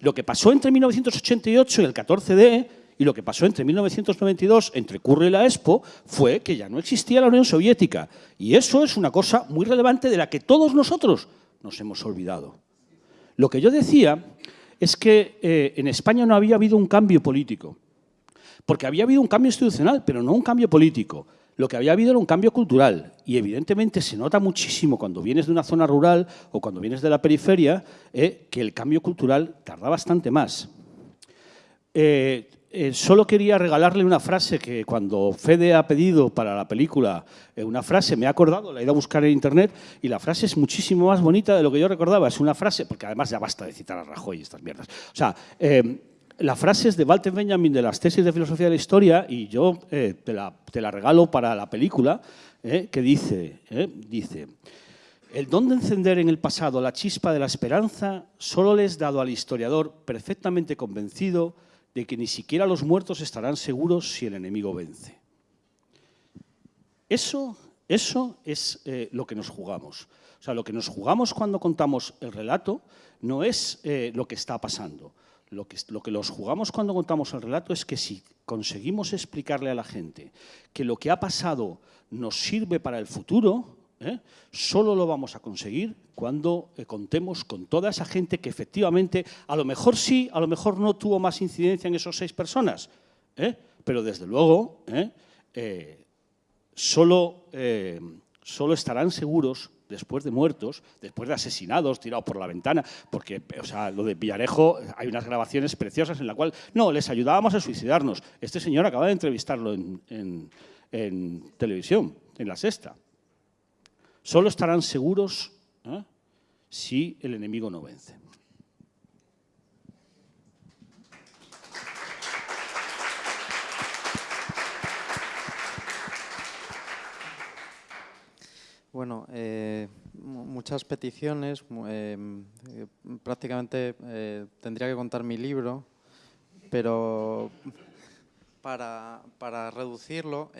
S2: Lo que pasó entre 1988 y el 14D y lo que pasó entre 1992, entre Curro y la Expo, fue que ya no existía la Unión Soviética. Y eso es una cosa muy relevante de la que todos nosotros nos hemos olvidado. Lo que yo decía es que eh, en España no había habido un cambio político, porque había habido un cambio institucional, pero no un cambio político. Lo que había habido era un cambio cultural y evidentemente se nota muchísimo cuando vienes de una zona rural o cuando vienes de la periferia eh, que el cambio cultural tarda bastante más. Eh, eh, solo quería regalarle una frase que cuando Fede ha pedido para la película eh, una frase, me ha acordado, la he ido a buscar en internet y la frase es muchísimo más bonita de lo que yo recordaba. Es una frase, porque además ya basta de citar a Rajoy y estas mierdas. O sea, eh, la frase es de Walter Benjamin de las tesis de filosofía de la historia y yo te la, te, la, regalo para la película, que dice, dice, el don de encender en el pasado la chispa de la esperanza solo le es dado al historiador perfectamente convencido de que ni siquiera los muertos estarán seguros si el enemigo vence. Eso, eso es eh, lo que nos jugamos. O sea, lo que nos jugamos cuando contamos el relato no es eh, lo que está pasando. Lo que, lo que nos jugamos cuando contamos el relato es que si conseguimos explicarle a la gente que lo que ha pasado nos sirve para el futuro, ¿eh? solo lo vamos a conseguir cuando eh, contemos con toda esa gente que efectivamente, a lo mejor sí, a lo mejor no tuvo más incidencia en esos seis personas, ¿eh? pero desde luego solo, solo estarán seguros después de muertos, después de asesinados, tirados por la ventana, porque, o sea, lo de Villarejo, hay unas grabaciones preciosas en la cual, no, les ayudábamos a suicidarnos. Este señor acaba de entrevistarlo en, en televisión, en La Sexta. Solo estarán seguros ¿eh? si el enemigo no vence.
S3: Bueno, eh, muchas peticiones. Eh, prácticamente tendría que contar mi libro, pero para, para reducirlo,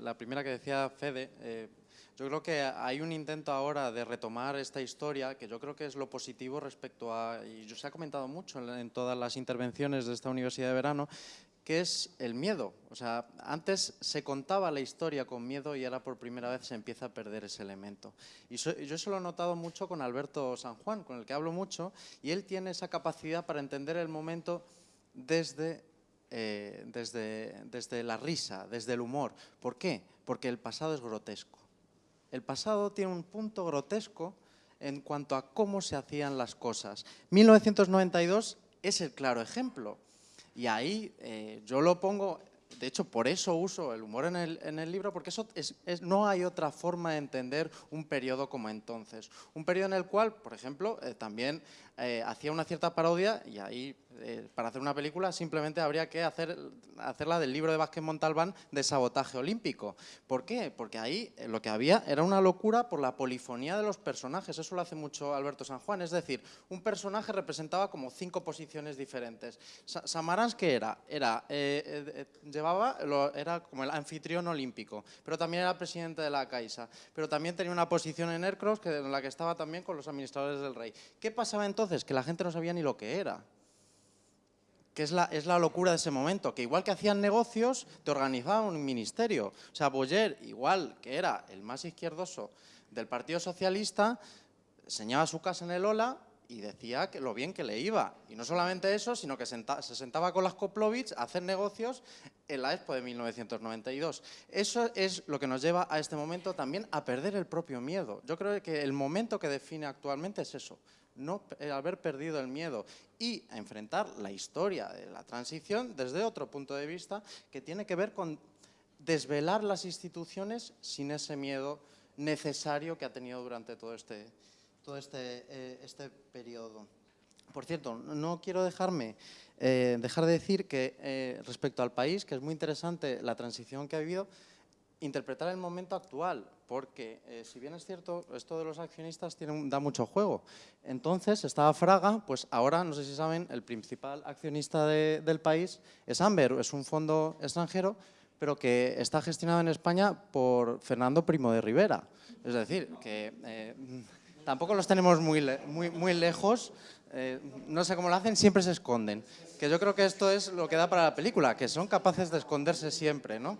S3: la primera que decía Fede, yo creo que hay un intento ahora de retomar esta historia, que yo creo que es lo positivo respecto a, y se ha comentado mucho en todas las intervenciones de esta universidad de verano, que es el miedo. O sea, antes se contaba la historia con miedo y ahora por primera vez se empieza a perder ese elemento. Y so, yo eso lo he notado mucho con Alberto San Juan, con el que hablo mucho, y él tiene esa capacidad para entender el momento desde, eh, desde, desde la risa, desde el humor. ¿Por qué? Porque el pasado es grotesco. El pasado tiene un punto grotesco en cuanto a cómo se hacían las cosas. 1992 es el claro ejemplo. Y ahí eh, yo lo pongo, de hecho por eso uso el humor en el, libro, porque eso es, es, no hay otra forma de entender un periodo como entonces. Un periodo en el cual, por ejemplo, eh, también eh, hacía una cierta parodia y ahí eh, para hacer una película simplemente habría que hacer, hacerla del libro de Vázquez Montalbán de sabotaje olímpico. ¿Por qué? Porque ahí eh, lo que había era una locura por la polifonía de los personajes. Eso lo hace mucho Alberto San Juan. Es decir, un personaje representaba como cinco posiciones diferentes. Sa Samarans, ¿qué era? Era, llevaba, era como el anfitrión olímpico, pero también era presidente de la Caixa, pero también tenía una posición en Aircross que, en la que estaba también con los administradores del rey. ¿Qué pasaba entonces? Que la gente no sabía ni lo que era que es la, es la locura de ese momento, que igual que hacían negocios, te organizaban un ministerio. O sea, Boyer, igual que era el más izquierdoso del Partido Socialista, señaba su casa en el Ola y decía que lo bien que le iba. Y no solamente eso, sino que senta, se sentaba con las Koplovich a hacer negocios en la Expo de 1992. Eso es lo que nos lleva a este momento también a perder el propio miedo. Yo creo que el momento que define actualmente es eso, no haber perdido el miedo y a enfrentar la historia de la transición desde otro punto de vista que tiene que ver con desvelar las instituciones sin ese miedo necesario que ha tenido durante todo este, todo este, eh, este periodo. Por cierto, no quiero dejarme, eh, dejar de decir que eh, respecto al país, que es muy interesante la transición que ha habido, interpretar el momento actual, porque eh, si bien es cierto, esto de los accionistas tiene, da mucho juego. Entonces, estaba Fraga, pues ahora, no sé si saben, el principal accionista de, del país es Amber, es un fondo extranjero, pero que está gestionado en España por Fernando Primo de Rivera. Es decir, que eh, tampoco los tenemos muy, muy, muy lejos, eh, no sé cómo lo hacen, siempre se esconden. Que yo creo que esto es lo que da para la película, que son capaces de esconderse siempre, ¿no?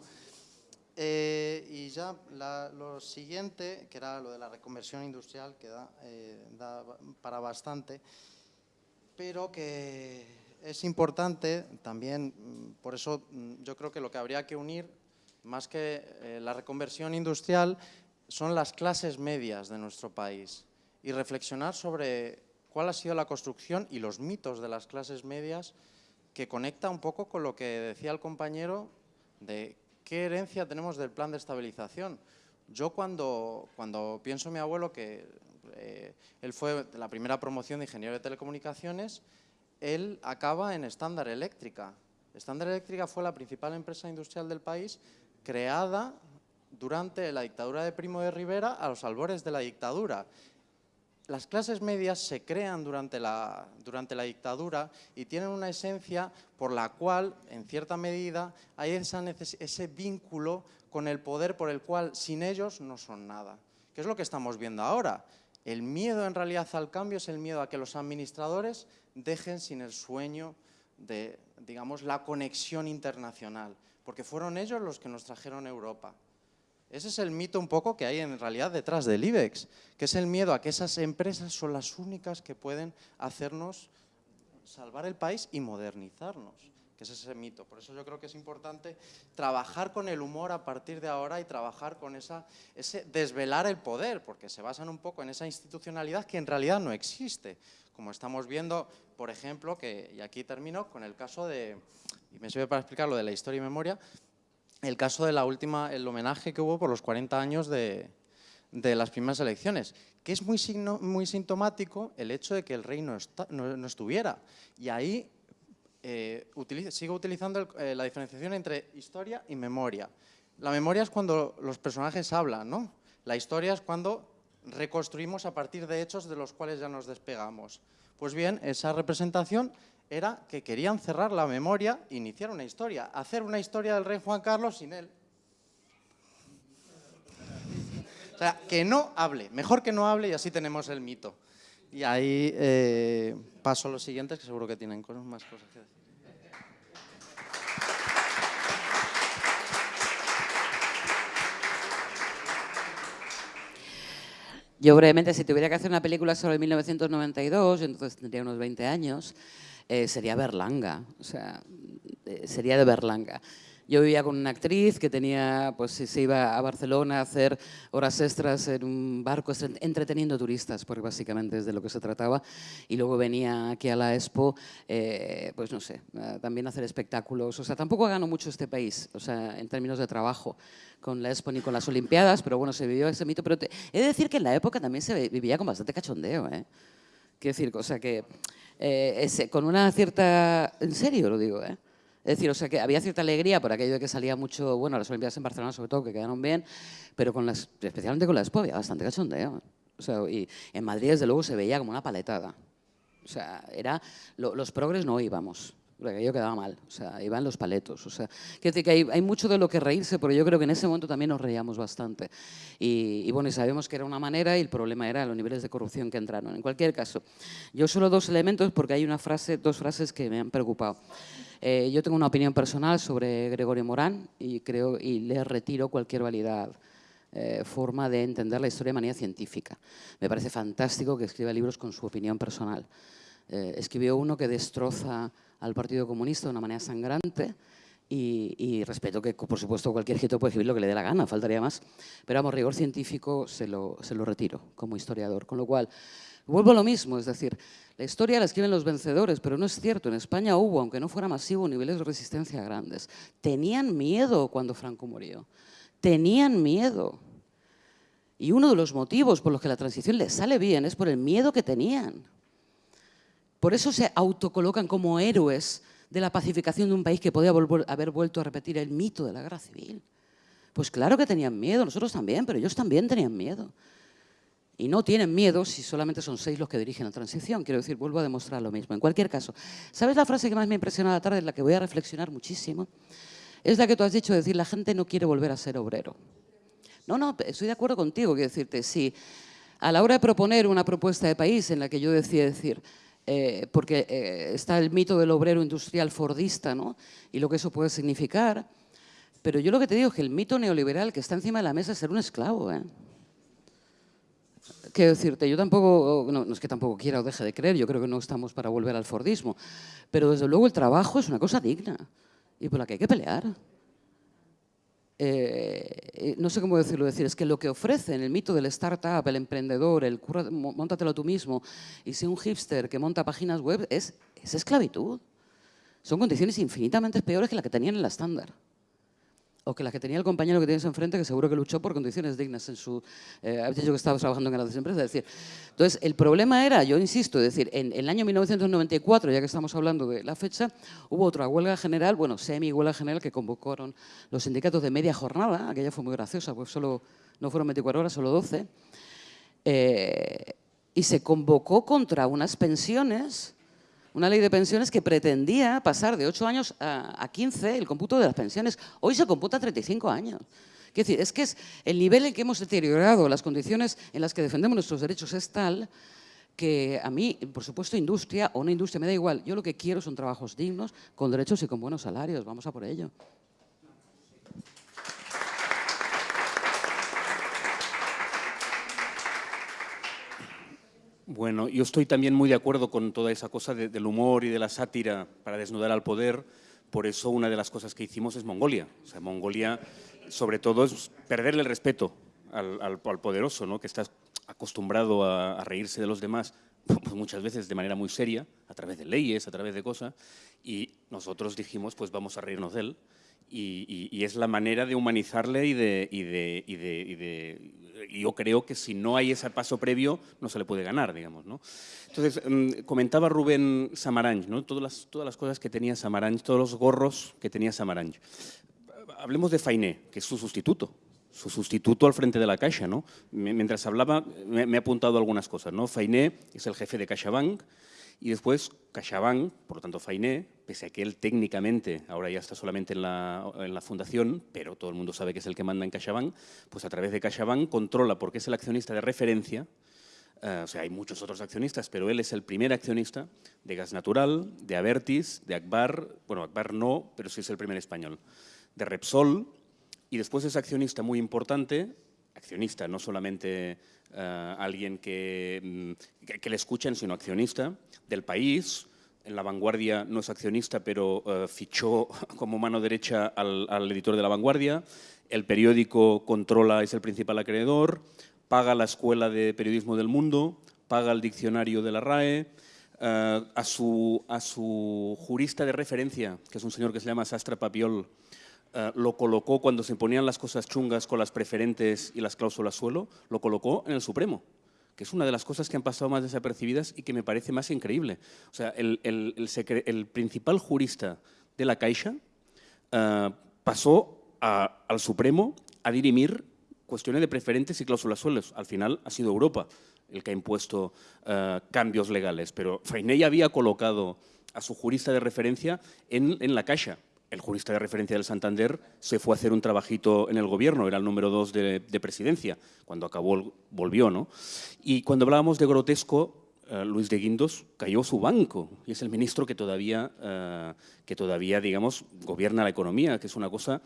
S3: Eh, y ya la, lo siguiente, que era lo de la reconversión industrial, que da, eh, da, para bastante, pero que es importante también, mm, por eso mm, yo creo que lo que habría que unir, más que eh, la reconversión industrial, son las clases medias de nuestro país y reflexionar sobre cuál ha sido la construcción y los mitos de las clases medias que conecta un poco con lo que decía el compañero de ¿qué herencia tenemos del plan de estabilización? Yo cuando, cuando pienso en mi abuelo, que eh, él fue la primera promoción de ingeniero de telecomunicaciones, él acaba en Estándar Eléctrica. Estándar Eléctrica fue la principal empresa industrial del país creada durante la dictadura de Primo de Rivera a los albores de la dictadura las clases medias se crean durante la, durante la, dictadura y tienen una esencia por la cual, en cierta medida, hay ese vínculo con el poder por el cual sin ellos no son nada. ¿Qué es lo que estamos viendo ahora? El miedo en realidad al cambio es el miedo a que los administradores dejen sin el sueño de, digamos, la conexión internacional, porque fueron ellos los que nos trajeron Europa. Ese es el mito un poco que hay en realidad detrás del IBEX, que es el miedo a que esas empresas son las únicas que pueden hacernos salvar el país y modernizarnos, que es ese mito. Por eso yo creo que es importante trabajar con el humor a partir de ahora y trabajar con esa, ese desvelar el poder, porque se basan un poco en esa institucionalidad que en realidad no existe. Como estamos viendo, por ejemplo, que, y aquí termino con el caso de, y me sirve para explicar lo de la historia y memoria, el caso de la última, el homenaje que hubo por los 40 años de, las primeras elecciones, que es muy, sintomático el hecho de que el rey no, estuviera. Y ahí eh, sigo utilizando eh, la diferenciación entre historia y memoria. La memoria es cuando los personajes hablan, ¿no? La historia es cuando reconstruimos a partir de hechos de los cuales ya nos despegamos. Pues bien, esa representación era que querían cerrar la memoria iniciar una historia, hacer una historia del rey Juan Carlos sin él. O sea, que no hable, mejor que no hable y así tenemos el mito. Y ahí eh, paso a los siguientes que seguro que tienen más cosas que decir.
S4: Yo brevemente, si tuviera que hacer una película sobre 1992, entonces tendría unos 20 años, eh, sería Berlanga, o sea, eh, sería de Berlanga. Yo vivía con una actriz que tenía, pues se iba a Barcelona a hacer horas extras en un barco entreteniendo turistas, porque básicamente es de lo que se trataba. Y luego venía aquí a la Expo, eh, pues no sé, también a hacer espectáculos. O sea, tampoco ganó mucho este país, o sea, en términos de trabajo con la Expo ni con las Olimpiadas, pero bueno, se vivió ese mito. Pero he de decir que en la época también se vivía con bastante cachondeo, ¿eh? Quiero decir, o sea que eh, con una cierta... En serio lo digo, ¿eh? Es decir, o sea, que había cierta alegría por aquello de que salía mucho, bueno, las Olimpiadas en Barcelona sobre todo, que quedaron bien, pero con las, especialmente con la Expo había bastante cachondeo. O y en Madrid, desde luego, se veía como una paletada. O sea, era, los progres no íbamos porque aquello quedaba mal, o sea, iban los paletos. O sea, que hay, hay, mucho de lo que reírse, pero yo creo que en ese momento también nos reíamos bastante. Y, y, bueno, y sabemos que era una manera y el problema era los niveles de corrupción que entraron. En cualquier caso, yo solo dos elementos porque hay una frase, dos frases que me han preocupado. Eh, yo tengo una opinión personal sobre Gregorio Morán y, creo, y le retiro cualquier validad. Eh, forma de entender la historia de manera científica. Me parece fantástico que escriba libros con su opinión personal. Eh, escribió uno que destroza al Partido Comunista de una manera sangrante y, respeto que, por supuesto, cualquier escritor puede escribir lo que le dé la gana, faltaría más, pero vamos, rigor científico se lo, se lo retiro como historiador, con lo cual vuelvo a lo mismo, es decir, la historia la escriben los vencedores, pero no es cierto, en España hubo, aunque no fuera masivo, niveles de resistencia grandes. Tenían miedo cuando Franco murió, tenían miedo. Y uno de los motivos por los que la transición les sale bien es por el miedo que tenían. Por eso se autocolocan como héroes de la pacificación de un país que podía haber vuelto a repetir el mito de la guerra civil. Pues claro que tenían miedo, nosotros también, pero ellos también tenían miedo. Y no tienen miedo si solamente son seis los que dirigen la transición. Quiero decir, vuelvo a demostrar lo mismo. En cualquier caso, ¿sabes la frase que más me impresionó la tarde, en la que voy a reflexionar muchísimo? Es la que tú has dicho, decir, la gente no quiere volver a ser obrero. No, no, estoy de acuerdo contigo, quiero decirte, sí. A la hora de proponer una propuesta de país en la que yo decía decir, eh, porque eh, está el mito del obrero industrial fordista ¿no? y lo que eso puede significar. Pero yo lo que te digo es que el mito neoliberal que está encima de la mesa es ser un esclavo. ¿eh? Quiero decirte, yo tampoco, no, no, es que tampoco quiera o deje de creer, yo creo que no estamos para volver al fordismo, pero desde luego el trabajo es una cosa digna y por la que hay que pelear. Eh, no sé cómo decirlo, decir, es que lo que ofrece en el mito del startup, el emprendedor, el curra, montatelo tú mismo, y si un hipster que monta páginas web, es, es esclavitud. Son condiciones infinitamente peores que las que tenían en la estándar o que las que tenía el compañero que tienes enfrente, que seguro que luchó por condiciones dignas en su... Eh, dicho que estaba trabajando en grandes empresas. Es decir, entonces, el problema era, yo insisto, es decir, en, el año 1994, ya que estamos hablando de la fecha, hubo otra huelga general, bueno, semi-huelga general que convocaron los sindicatos de media jornada, aquella fue muy graciosa, pues solo, no fueron 24 horas, solo 12, eh, y se convocó contra unas pensiones una ley de pensiones que pretendía pasar de 8 años a, 15 el cómputo de las pensiones. Hoy se computa a 35 años. Es decir, es que es el nivel en que hemos deteriorado las condiciones en las que defendemos nuestros derechos es tal que a mí, por supuesto, industria o una industria me da igual. Yo lo que quiero son trabajos dignos, con derechos y con buenos salarios. Vamos a por ello.
S5: Bueno, yo estoy también muy de acuerdo con toda esa cosa del humor y de la sátira para desnudar al poder. Por eso una de las cosas que hicimos es Mongolia. Mongolia, sobre todo, es perderle el respeto al, poderoso, ¿no? que está acostumbrado a, reírse de los demás, pues muchas veces de manera muy seria, a través de leyes, a través de cosas, y nosotros dijimos, pues vamos a reírnos de él, y, es la manera de humanizarle y de, y de, y de yo creo que si no hay ese paso previo, no se le puede ganar, digamos. ¿no? Entonces, mm, comentaba Rubén Samaranch, ¿no? todas, las, todas las cosas que tenía Samaranch, todos los gorros que tenía Samaranch. Hablemos de Fainé, que es su sustituto. su sustituto al frente de la Caixa. ¿no? Mientras hablaba, me, he apuntado algunas cosas. ¿no? Fainé es el jefe de CaixaBank y después CaixaBank, por lo tanto Fainé, pese a que él técnicamente ahora ya está solamente en la, en la fundación, pero todo el mundo sabe que es el que manda en CaixaBank, pues a través de CaixaBank controla porque es el accionista de referencia eh, o sea, hay muchos otros accionistas, pero él es el primer accionista de Gas Natural, de Avertis, de Akbar, bueno, Akbar no, pero sí es el primer español, de Repsol, y después es accionista muy importante, accionista, no solamente eh, alguien mm, que, que, le escuchen, sino accionista del país, en La Vanguardia no es accionista, pero eh, fichó *laughs* como mano derecha al, al, editor de La Vanguardia, el periódico controla, es el principal acreedor, paga la Escuela de Periodismo del Mundo, paga el diccionario de la RAE, eh, a, su, a, su, jurista de referencia, que es un señor que se llama Sastra Papiol, eh, lo colocó cuando se ponían las cosas chungas con las preferentes y las cláusulas suelo, lo colocó en el Supremo, que es una de las cosas que han pasado más desapercibidas y que me parece más increíble. O sea, el, el, principal jurista de la Caixa eh, pasó al Supremo a dirimir cuestiones de preferentes y cláusulas suelos. Al final ha sido Europa el que ha impuesto eh, cambios legales, pero Fainé había colocado a su jurista de referencia en, la Caixa. El jurista de referencia del Santander se fue a hacer un trabajito en el gobierno, era el número dos de, presidencia. Cuando acabó, volvió. ¿no? Y cuando hablábamos de grotesco, eh, Luis de Guindos cayó su banco y es el ministro que todavía, eh, que todavía digamos, gobierna la economía, que es una cosa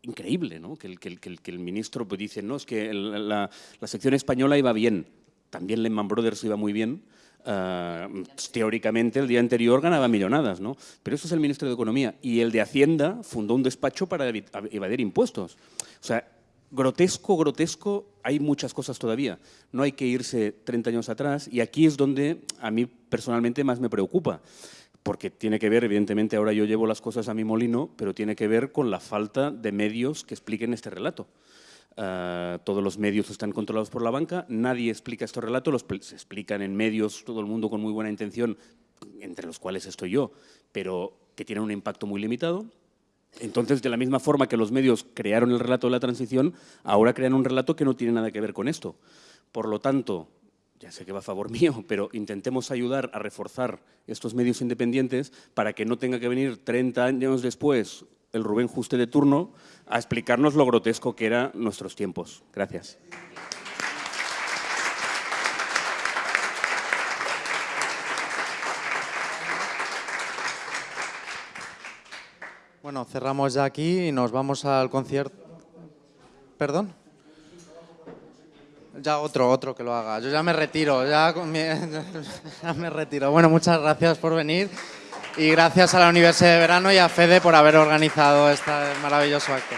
S5: increíble, ¿no? que, el, que, que, el, ministro pues, dice, no, es que la, la, sección española iba bien, también Lehman Brothers iba muy bien, uh, teóricamente el día anterior ganaba millonadas, ¿no? pero eso es el ministro de Economía, y el de Hacienda fundó un despacho para evadir impuestos. O sea, grotesco, grotesco, hay muchas cosas todavía. No hay que irse 30 años atrás, y aquí es donde a mí personalmente más me preocupa porque tiene que ver, evidentemente, ahora yo llevo las cosas a mi molino, pero tiene que ver con la falta de medios que expliquen este relato. Ah, todos los medios están controlados por la banca, nadie explica estos relatos, los se explican en medios, todo el mundo con muy buena intención, entre los cuales estoy yo, pero que tienen un impacto muy limitado. Entonces, de la misma forma que los medios crearon el relato de la transición, ahora crean un relato que no tiene nada que ver con esto. Por lo tanto, ya sé que va a favor *laughs* mío, pero intentemos ayudar a reforzar estos medios independientes para que no tenga que venir 30 años después el Rubén Juste de turno a explicarnos lo grotesco que eran nuestros tiempos. Gracias.
S3: Bueno, cerramos ya aquí y nos vamos al concierto. ¿Perdón? Ya otro, otro que lo haga. Yo ya me retiro, ya, *laughs* ya me retiro. Bueno, muchas gracias por venir y gracias a la Universidad de Verano y a Fede por haber organizado este maravilloso acto.